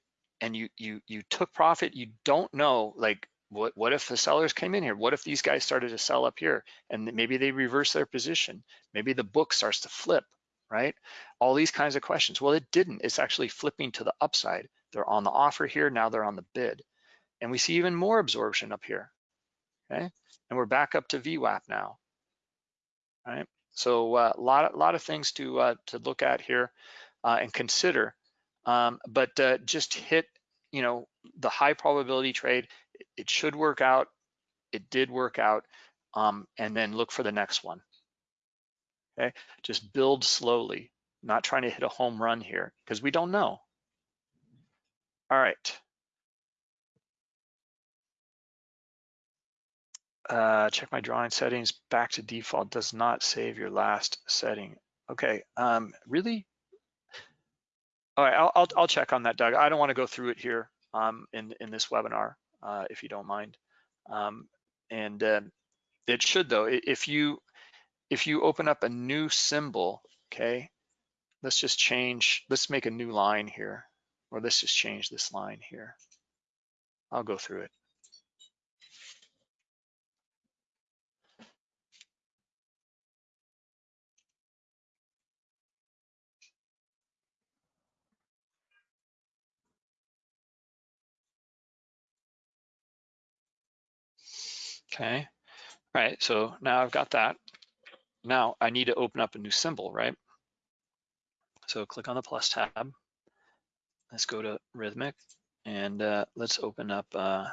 and you you you took profit. You don't know like what what if the sellers came in here? What if these guys started to sell up here and maybe they reverse their position? Maybe the book starts to flip, right? All these kinds of questions. Well, it didn't. It's actually flipping to the upside. They're on the offer here. Now they're on the bid. And we see even more absorption up here, okay? And we're back up to VWAP now, right? So a uh, lot, lot of things to uh, to look at here uh, and consider. Um, but uh, just hit, you know, the high probability trade. It should work out. It did work out. Um, and then look for the next one. Okay, just build slowly, not trying to hit a home run here because we don't know. All right. uh, check my drawing settings, back to default does not save your last setting. Okay, um, really? All right, I'll, I'll, I'll, check on that, Doug. I don't wanna go through it here um, in, in this webinar, uh, if you don't mind. Um, and uh, it should though, if you, if you open up a new symbol, okay, let's just change, let's make a new line here, or let's just change this line here. I'll go through it. Okay, all right, so now I've got that. Now I need to open up a new symbol, right? So click on the plus tab. Let's go to Rithmic and uh, let's open up, uh,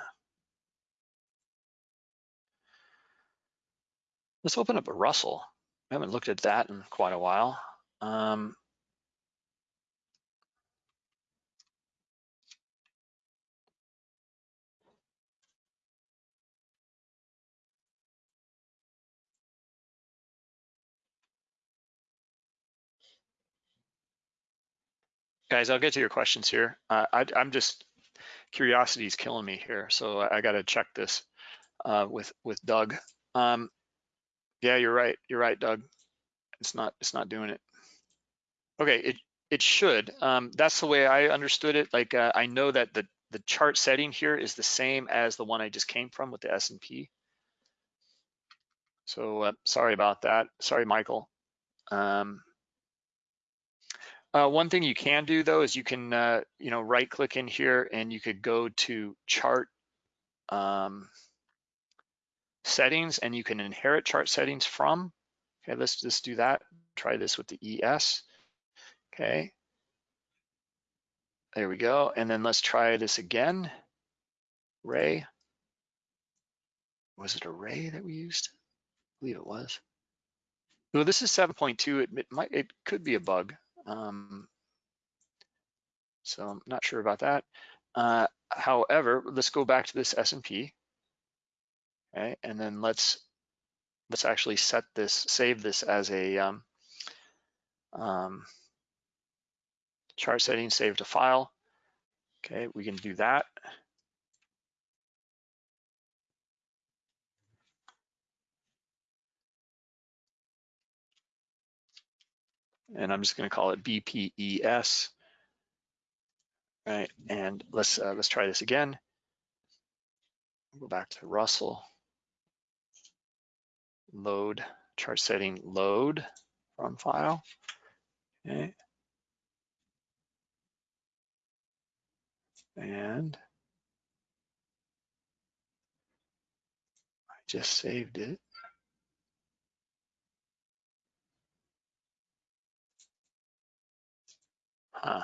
let's open up a Russell. I haven't looked at that in quite a while. Um, guys, I'll get to your questions here. Uh, I, am just, curiosity is killing me here. So I, I got to check this uh, with, with Doug. Um, yeah, you're right. You're right, Doug. It's not, it's not doing it. Okay, it, it should. Um, that's the way I understood it. Like uh, I know that the, the chart setting here is the same as the one I just came from with the S&P. So uh, sorry about that. Sorry, Michael. Um, uh, one thing you can do though is you can, uh, you know, right click in here and you could go to chart um, settings and you can inherit chart settings from. Okay, let's just do that. Try this with the ES. Okay. There we go. And then let's try this again. Ray. Was it a Ray that we used? I believe it was. No, this is 7.2. It, it might, it could be a bug. Um, so I'm not sure about that. Uh, however, let's go back to this S&P. Okay, and then let's let's actually set this, save this as a um, um, chart setting, save to file. Okay, we can do that. And I'm just going to call it BPES. Right, and let's uh, let's try this again. Go back to Russell. Load chart setting load from file. Okay. And I just saved it. Huh.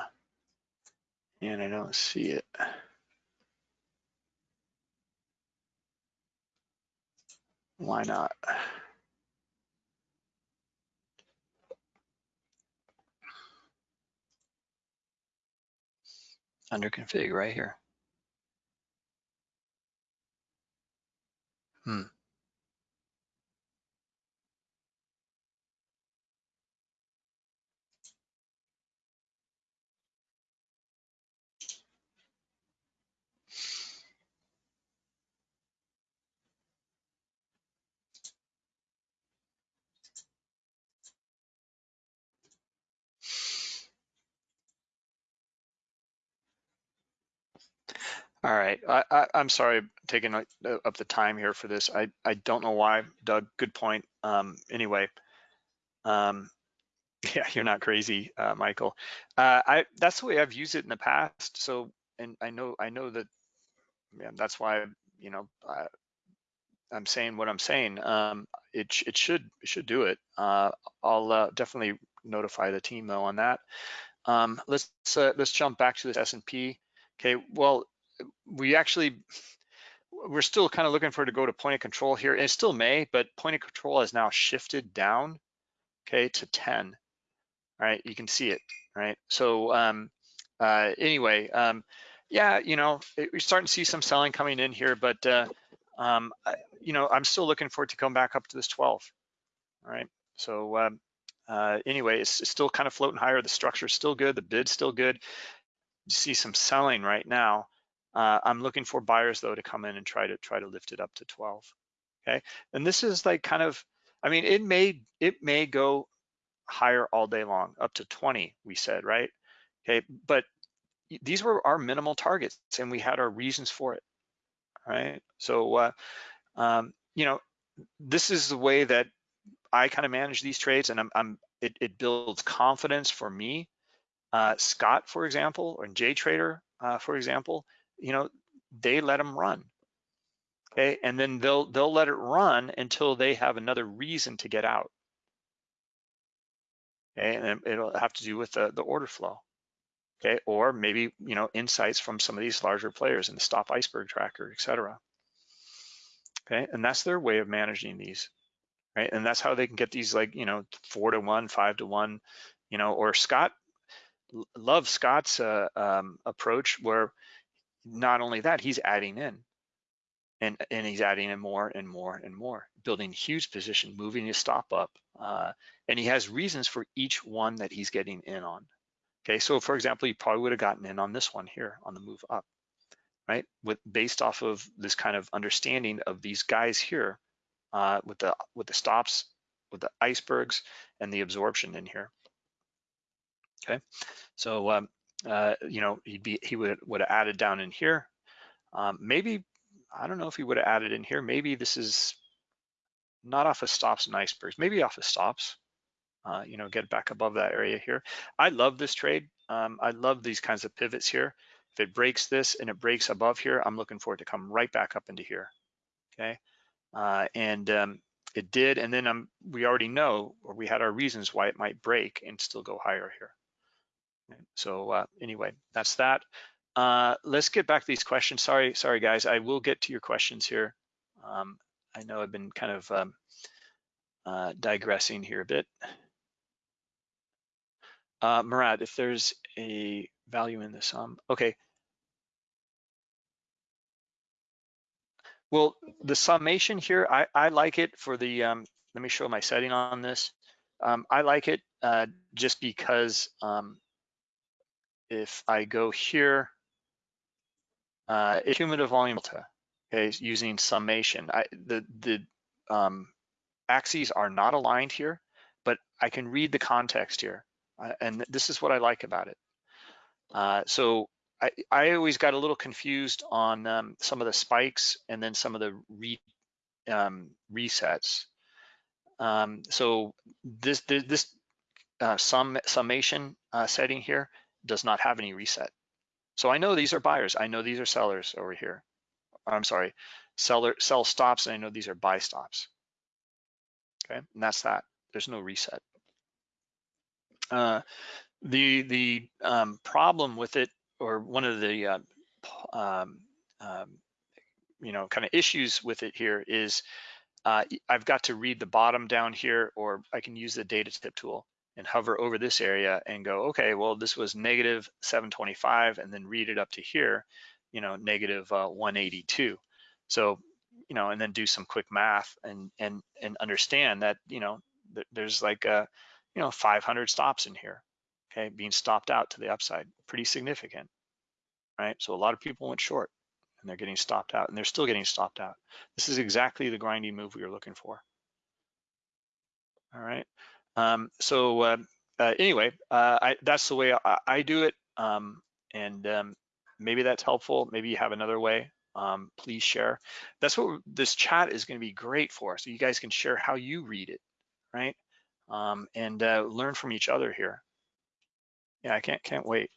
And I don't see it. Why not? Under config right here. Hmm. All right, I, am sorry taking up the time here for this. I, I don't know why, Doug, good point. Um, anyway, um, (laughs) yeah, you're not crazy, uh, Michael. Uh, I That's the way I've used it in the past. So, and I know I know that, yeah, that's why, you know, I, I'm saying what I'm saying. Um, it, it should it should do it. Uh, I'll uh, definitely notify the team though on that. Um, let's uh, let's jump back to this S&P. Okay, well, we actually, we're still kind of looking for it to go to point of control here. It still may, but point of control has now shifted down, okay, to 10. All right, you can see it, right? So um, uh, anyway, um, yeah, you know, it, we're starting to see some selling coming in here, but uh, um, I, you know, I'm still looking for it to come back up to this 12. All right, so um, uh, anyway, it's, it's, still kind of floating higher. The structure is still good. The bid's still good. You see some selling right now. Uh, I'm looking for buyers though to come in and try to try to lift it up to 12. Okay, and this is like kind of, I mean, it may it may go higher all day long, up to 20. We said right. Okay, but these were our minimal targets, and we had our reasons for it. Right. So, uh, um, you know, this is the way that I kind of manage these trades, and I'm, I'm it, it builds confidence for me. Uh, Scott, for example, or J Trader, uh, for example, you know, they let them run. Okay, and then they'll they'll let it run until they have another reason to get out. Okay, and it'll have to do with the, the order flow. Okay, or maybe you know insights from some of these larger players in the stop iceberg tracker, et cetera. Okay, and that's their way of managing these, right? And that's how they can get these like you know four to one, five to one, you know. Or Scott, love Scott's uh, um, approach where not only that, he's adding in and, and he's adding in more and more and more, building huge position, moving his stop up. Uh, and he has reasons for each one that he's getting in on. Okay, so for example, you probably would have gotten in on this one here on the move up, right? With based off of this kind of understanding of these guys here uh, with the with the stops, with the icebergs and the absorption in here. Okay, so um, uh, you know, he'd be he would would have added down in here. Um, maybe I don't know if he would have added in here. Maybe this is not off of stops and icebergs. Maybe off of stops. Uh, you know, get back above that area here. I love this trade. Um, I love these kinds of pivots here. If it breaks this and it breaks above here, I'm looking for it to come right back up into here. Okay, uh, and um, it did. And then um, we already know, or we had our reasons why it might break and still go higher here. So uh, anyway, that's that. uh, let's get back to these questions. Sorry, sorry guys, I will get to your questions here. Um, I know I've been kind of um, uh, digressing here a bit. Uh, Murat, if there's a value in the sum, okay. Well, the summation here, I, I like it for the, um, let me show my setting on this. Um, I like it uh, just because um, if I go here, uh, cumulative volume delta, okay, using summation. I, the the um, axes are not aligned here, but I can read the context here, uh, and this is what I like about it. Uh, so I, I always got a little confused on um, some of the spikes and then some of the re, um, resets. Um, so this this, uh, sum summation uh, setting here does not have any reset. So I know these are buyers. I know these are sellers over here. I'm sorry, seller sell stops, and I know these are buy stops. Okay, and that's that. There's no reset. Uh, the the um, problem with it, or one of the uh, um, um, you know kind of issues with it here is uh, I've got to read the bottom down here, or I can use the data tip tool and hover over this area and go, okay, well, this was negative 725 and then read it up to here, you know, negative uh, 182. So, you know, and then do some quick math and and and understand that, you know, th there's like a, uh, you know, 500 stops in here, okay, being stopped out to the upside, pretty significant, right? So a lot of people went short and they're getting stopped out and they're still getting stopped out. This is exactly the grinding move we were looking for. All right. Um, so uh, uh, anyway, uh, I, that's the way I, I do it. Um, and um, maybe that's helpful. Maybe you have another way. Um, please share. That's what this chat is going to be great for. So you guys can share how you read it, right? Um, and uh, learn from each other here. Yeah, I can't can't wait.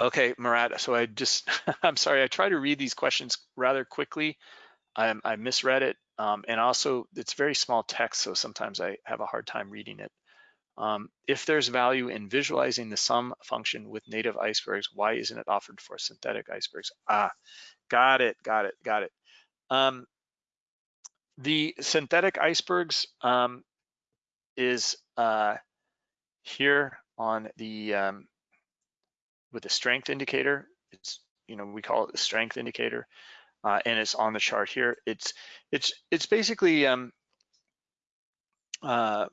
Okay, Murat, so I just, (laughs) I'm sorry, I try to read these questions rather quickly. I, I misread it. Um, and also it's very small text, so sometimes I have a hard time reading it. Um, if there's value in visualizing the sum function with native icebergs, why isn't it offered for synthetic icebergs? Ah, got it, got it, got it. Um, the synthetic icebergs um, is uh, here on the, um, with the strength indicator. It's, you know, we call it the strength indicator uh, and it's on the chart here. It's it's it's basically um, uh,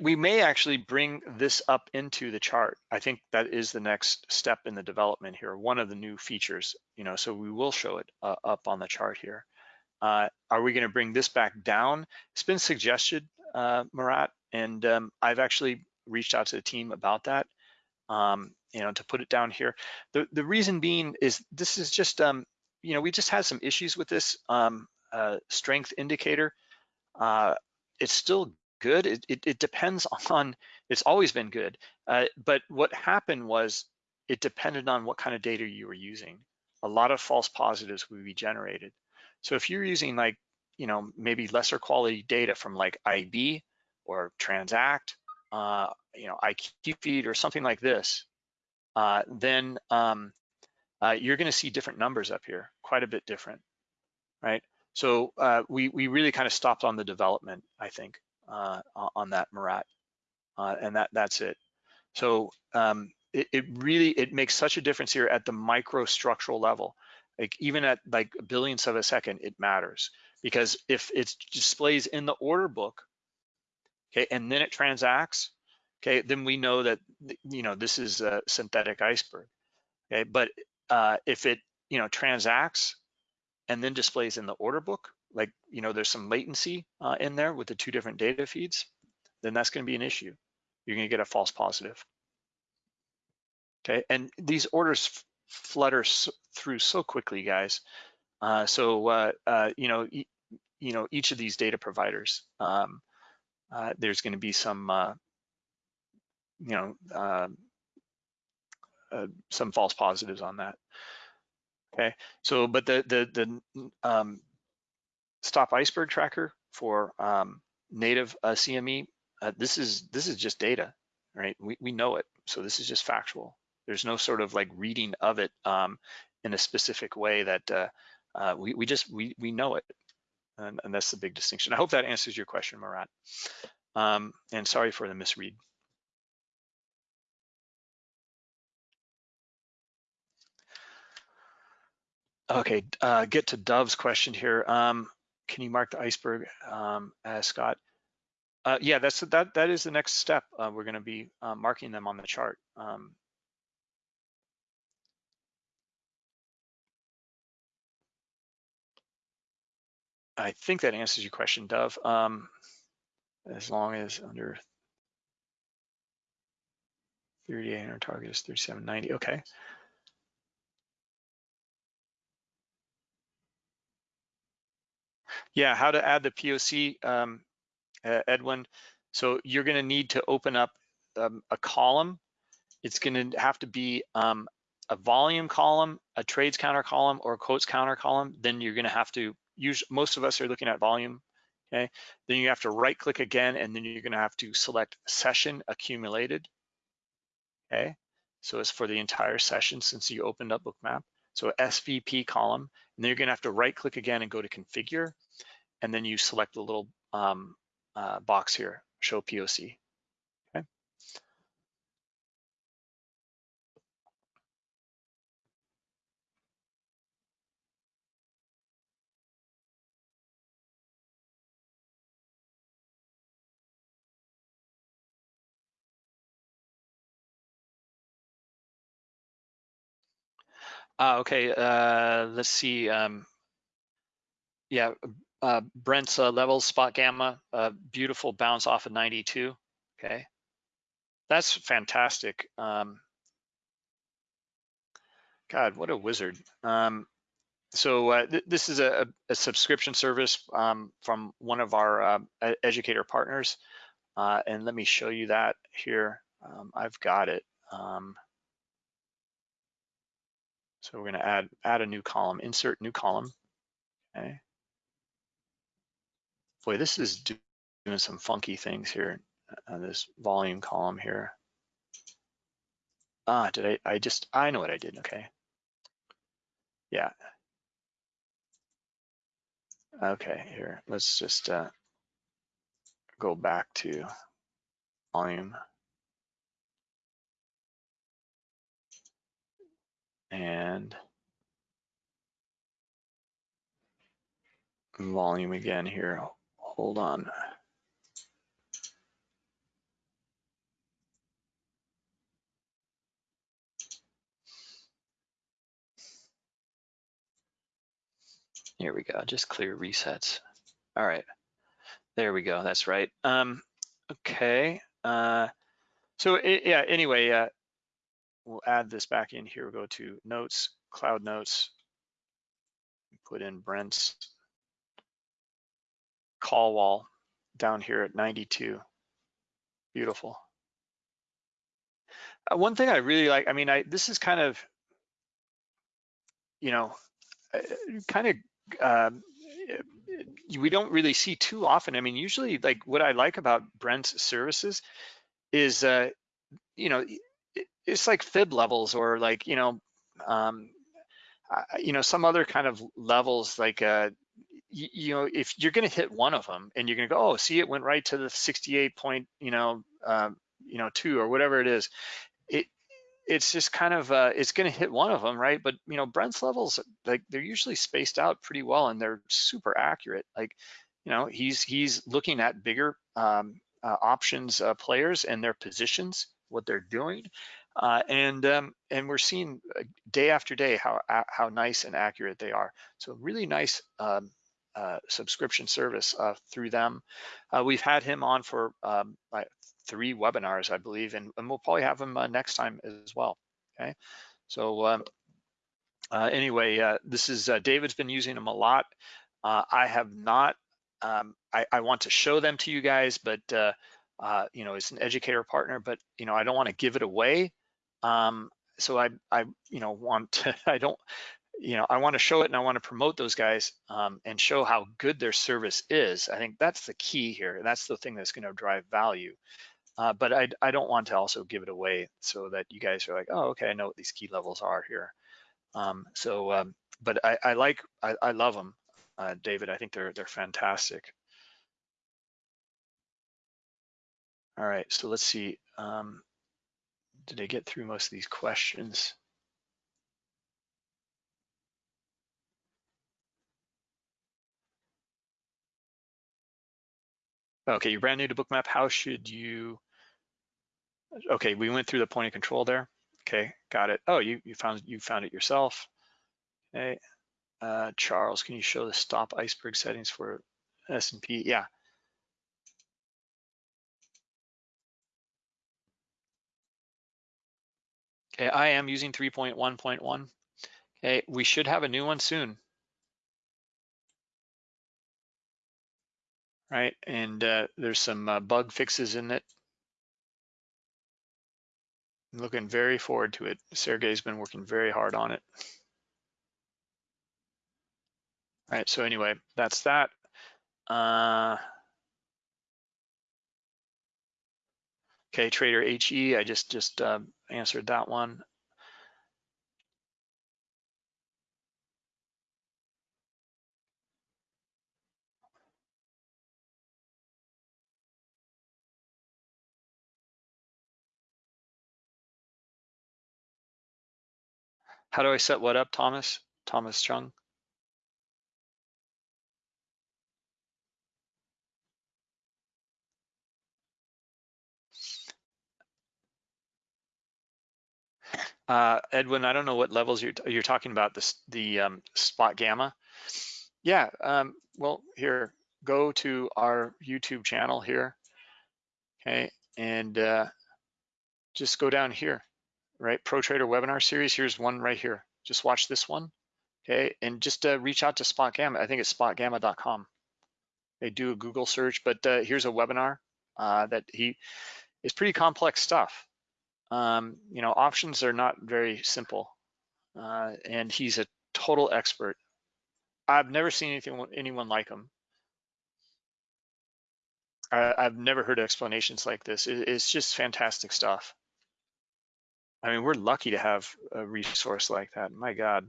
we may actually bring this up into the chart. I think that is the next step in the development here, one of the new features, you know, so we will show it uh, up on the chart here. Uh, are we gonna bring this back down? It's been suggested, uh, Murat, and um, I've actually reached out to the team about that um, you know, to put it down here. The, the reason being is this is just, um, you know, we just had some issues with this um, uh, strength indicator. Uh, it's still good. It, it, it, depends (laughs) on, it's always been good. Uh, but what happened was it depended on what kind of data you were using. A lot of false positives would be generated. So if you're using like, you know, maybe lesser quality data from like IB or Transact uh, you know, IQFeed or something like this, uh, then um, uh, you're going to see different numbers up here, quite a bit different, right? So uh, we we really kind of stopped on the development, I think, uh, on that Murat, uh, and that that's it. So um, it, it really it makes such a difference here at the microstructural level. Like even at like billionths of a second, it matters because if it displays in the order book okay, and then it transacts, okay, then we know that, you know, this is a synthetic iceberg, okay? But uh, if it, you know, transacts and then displays in the order book, like, you know, there's some latency uh, in there with the two different data feeds, then that's gonna be an issue. You're gonna get a false positive. Okay, and these orders flutter through so quickly, guys. Uh, so, uh, uh, you know, you know, each of these data providers, um, uh, there's going to be some, uh, you know, uh, uh, some false positives on that. Okay, so but the the the um, stop iceberg tracker for um, native uh, CME, uh, this is this is just data, right? We we know it, so this is just factual. There's no sort of like reading of it um, in a specific way that uh, uh, we we just we we know it, and, and, that's the big distinction. I hope that answers your question, Murat. Um, and sorry for the misread. Okay, uh, get to Dove's question here. Um, can you mark the iceberg um, as Scott? Uh, yeah, that's that. That is the next step. Uh, we're going to be uh, marking them on the chart. Um, I think that answers your question, Dove. Um, as long as under 38 and our target is 3790. Okay. Yeah, how to add the POC, um, Edwin. So you're going to need to open up um, a column. It's going to have to be um, a volume column, a trades counter column, or a quotes counter column. Then you're going to have to use. Most of us are looking at volume. Okay. Then you have to right click again, and then you're going to have to select session accumulated. Okay. So it's for the entire session since you opened up Bookmap. So SVP column, and then you're going to have to right click again and go to configure and then you select the little um, uh, box here, show POC. Uh, okay, uh, let's see. Um, yeah, uh, Brent's uh, levels, SpotGamma, uh, beautiful bounce off of 92. Okay, that's fantastic. Um, God, what a wizard. Um, so uh, th this is a, a subscription service um, from one of our uh, educator partners. Uh, and let me show you that here. Um, I've got it. Um, so we're gonna add, add a new column, insert new column, okay. Boy, this is doing some funky things here on this volume column here. Ah, did I, I just, I know what I did, okay. Yeah. Okay, here, let's just uh, go back to volume. And volume again here. Hold on. Here we go, just clear resets. All right, there we go, that's right. Um, okay, uh, so it, yeah, anyway, uh, we'll add this back in here. We'll go to notes, cloud notes, put in Brent's call wall down here at 92. Beautiful. Uh, one thing I really like, I mean, I this is kind of, you know, uh, kind of, um, we don't really see too often. I mean, usually like what I like about Brent's services is, uh, you know, it's like fib levels or like, you know, um, you know, some other kind of levels like, uh, you, you, know, if you're going to hit one of them and you're going to go, oh, see, it went right to the 68 point, you know, um, you know, two or whatever it is. It it's just kind of uh, it's going to hit one of them, right? But you know, Brent's levels like they're usually spaced out pretty well and they're super accurate. Like, you know, he's he's looking at bigger um, uh, options uh, players and their positions, what they're doing, uh, and um, and we're seeing uh, day after day how how nice and accurate they are. So really nice um, uh, subscription service uh, through them. Uh, we've had him on for um, like three webinars, I believe, and, and we'll probably have him uh, next time as well. Okay, so um, uh, anyway, this is David's been using them a lot. I have not. Um, I, I, want to show them to you guys, but you know, it's an educator partner, but you know, I don't want to give it away. Um, so I, I, you know, want to, (laughs) I don't, you know, I want to show it and I want to promote those guys um, and show how good their service is. I think that's the key here. That's the thing that's going to drive value. Uh, but I, I don't want to also give it away so that you guys are like, oh, okay, I know what these key levels are here. Um, so, um, but I, I like, I, I love them, uh, David. I think they're they're fantastic. All right, so let's see. Um, did I get through most of these questions? Okay, you're brand new to Bookmap. How should you? Okay, we went through the point of control there. Okay, got it. Oh, you you found you found it yourself. Okay, uh, Charles, can you show the stop iceberg settings for S&P? Yeah. I am using 3.1.1. Okay, we should have a new one soon. right? And uh, there's some uh, bug fixes in it. I'm looking very forward to it. Sergey's been working very hard on it. All right, so anyway, that's that. Uh, okay, Trader HE, I just just uh, answered that one. How do I set what up, Thomas? Thomas Chung? Uh, Edwin, I don't know what levels you're you're talking about. The um, SpotGamma. Yeah. Um, well, here, go to our YouTube channel here. Okay, and uh, just go down here right? Pro Trader webinar series. Here's one right here. Just watch this one, okay? And just uh, reach out to SpotGamma. I think it's spotgamma.com. They do a Google search, but uh, here's a webinar uh, that he is pretty complex stuff. Um, you know, options are not very simple, uh, and he's a total expert. I've never seen anything anyone like him. I, I've never heard explanations like this. It, it's just fantastic stuff. I mean, we're lucky to have a resource like that. My God.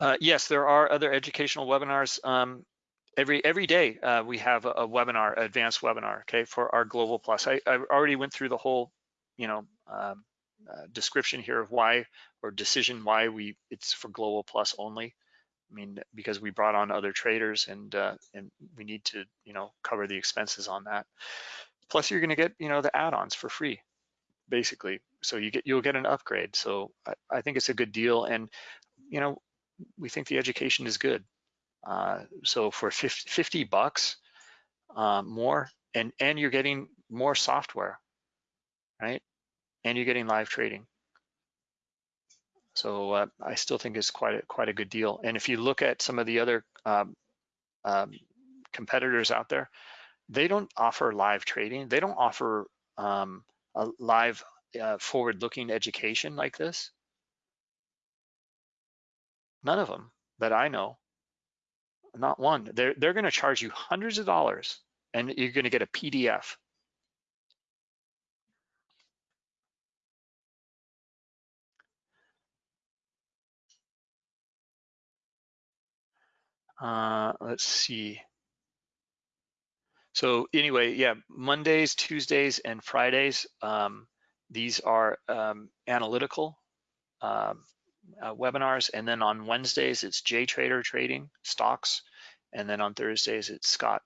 Uh, yes, there are other educational webinars. Um, every every day uh, we have a, a, webinar, advanced webinar, okay, for our Global Plus. I, I already went through the whole, you know, um, uh, description here of why or decision why we it's for global plus only. I mean, because we brought on other traders and uh, and we need to you know cover the expenses on that. Plus, you're going to get you know the add-ons for free, basically. So you get you'll get an upgrade. So I, I think it's a good deal, and you know we think the education is good. Uh, so for 50, 50 bucks uh, more, and and you're getting more software, right? and you're getting live trading. So uh, I still think it's quite a, quite a good deal. And if you look at some of the other um, um, competitors out there, they don't offer live trading. They don't offer um, a live uh, forward-looking education like this. None of them that I know, not one. They're they're going to charge you hundreds of dollars, and you're going to get a PDF Uh, let's see. So anyway, yeah, Mondays, Tuesdays, and Fridays, um, these are um, analytical uh, uh, webinars. And then on Wednesdays, it's JTrader trading stocks. And then on Thursdays, it's Scott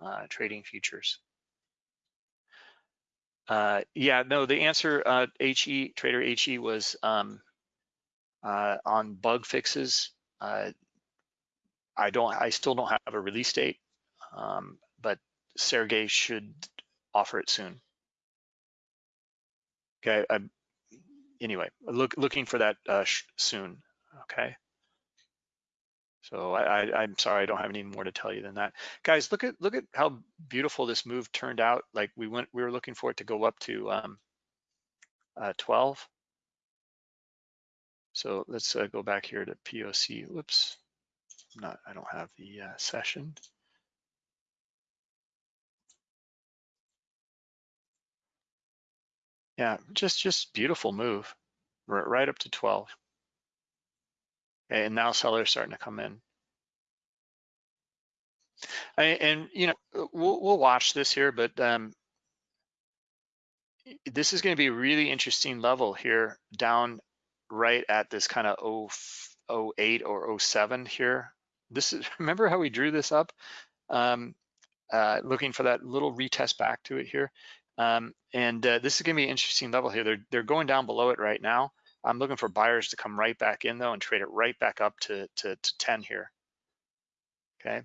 uh, trading futures. Uh, yeah, no, the answer, HE, Trader HE was um, on bug fixes. I don't, I still don't have a release date, um, but Sergey should offer it soon. Okay, I'm, anyway, look, looking for that uh, soon, okay? So I, I'm sorry, I don't have any more to tell you than that. Guys, look at look at how beautiful this move turned out. Like we went, we were looking for it to go up to um, uh, 12. So let's uh, go back here to POC. Whoops, I'm not, I don't have the uh, session. Yeah, just just beautiful move, right, up to 12. Okay, and now sellers starting to come in. And, and you know, we'll we'll watch this here, but um, this is going to be a really interesting level here down right at this kind of 08 or 07 here. This is (laughs) remember how we drew this up, um, uh, looking for that little retest back to it here. Um, and uh, this is gonna be an interesting level here. They're, they're going down below it right now. I'm looking for buyers to come right back in though and trade it right back up to, to, to 10 here. Okay.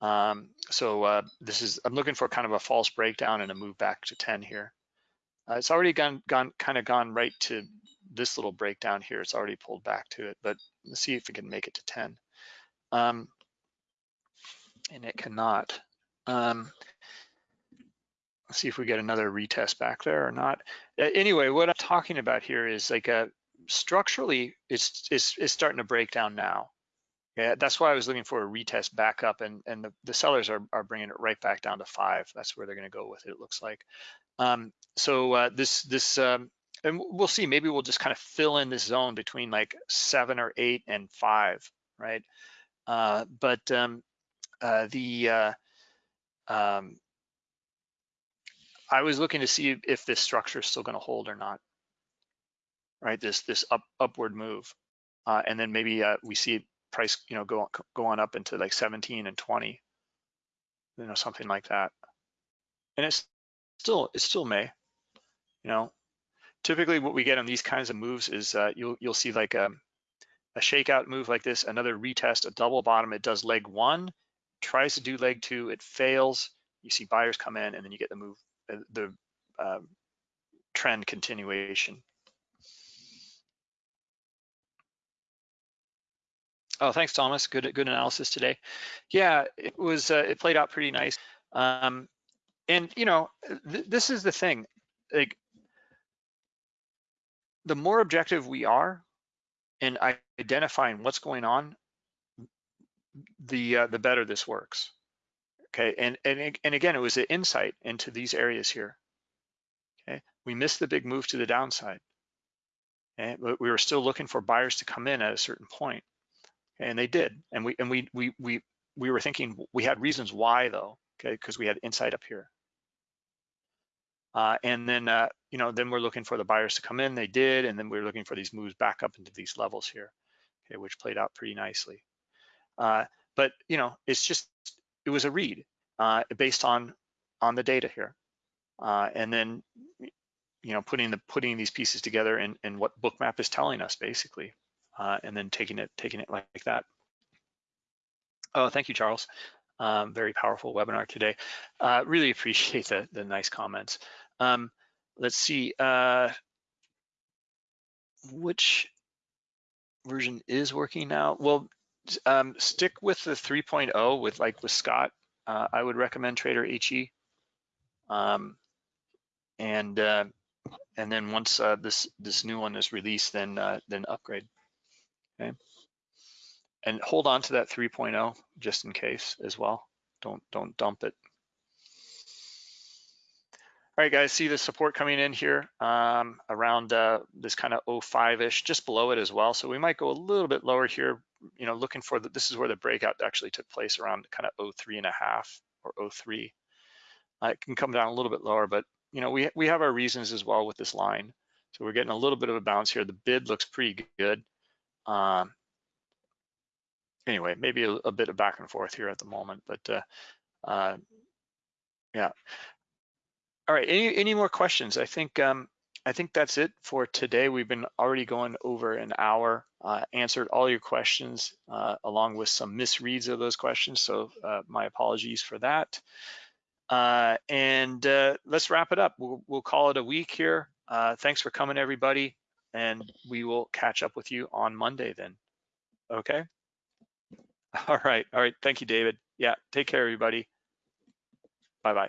Um, so uh, this is, I'm looking for kind of a false breakdown and a move back to 10 here. Uh, it's already gone, gone, kind of gone right to this little breakdown here. It's already pulled back to it, but let's see if we can make it to 10. Um, and it cannot. Um, Let's see if we get another retest back there or not. Anyway, what I'm talking about here is like a, uh, structurally, it's, it's, it's starting to break down now. Yeah, that's why I was looking for a retest back up and, and the, the sellers are, are bringing it right back down to five. That's where they're gonna go with it, it looks like. Um, so uh, this, this um, and we'll see, maybe we'll just kind of fill in this zone between like seven or eight and five, right? Uh, but um, uh, the, uh, um, I was looking to see if this structure is still going to hold or not, right? This this up upward move, uh, and then maybe uh, we see price, you know, go go on up into like 17 and 20, you know, something like that. And it's still it's still May, you know. Typically, what we get on these kinds of moves is uh, you'll you'll see like a a shakeout move like this, another retest, a double bottom. It does leg one, tries to do leg two, it fails. You see buyers come in, and then you get the move the uh, trend continuation. Oh, thanks, Thomas. Good, good analysis today. Yeah, it was. Uh, it played out pretty nice. Um, and you know, th this is the thing. Like, the more objective we are in identifying what's going on, the uh, the better this works. Okay, and, and, and again, it was an insight into these areas here. Okay, we missed the big move to the downside. Okay, but we were still looking for buyers to come in at a certain point, and they did. And we and we we we we were thinking we had reasons why though, okay, because we had insight up here. Uh, and then uh, you know then we're looking for the buyers to come in. They did, and then we are looking for these moves back up into these levels here, okay, which played out pretty nicely. Uh, but you know it's just it was a read uh, based on on the data here, uh, and then you know putting the putting these pieces together and and what Bookmap is telling us basically, uh, and then taking it taking it like, that. Oh, thank you, Charles. Um, very powerful webinar today. Uh, really appreciate the the nice comments. Um, let's see, uh, which version is working now? Well, um, stick with the 3.0 with like with Scott. Uh, I would recommend Trader HE. Um, and uh, and then once uh, this this new one is released, then uh, then upgrade. Okay. And hold on to that 3.0 just in case as well. Don't don't dump it. All right, guys, see the support coming in here um, around uh, this kind of 05-ish, just below it as well. So we might go a little bit lower here, you know, looking for the, this is where the breakout actually took place around kind of 03 and a half or 03. Uh, it can come down a little bit lower, but you know, we, we have our reasons as well with this line. So we're getting a little bit of a bounce here. The bid looks pretty good. Um, anyway, maybe a, a, bit of back and forth here at the moment, but uh, uh, yeah. All right, any, any more questions? I think um, I think that's it for today. We've been already going over an hour, uh, answered all your questions uh, along with some misreads of those questions. So uh, my apologies for that. Uh, and uh, let's wrap it up. We'll, we'll, call it a week here. Uh, thanks for coming, everybody. And we will catch up with you on Monday then. Okay. (laughs) All right. All right. Thank you, David. Yeah. Take care, everybody. Bye-bye.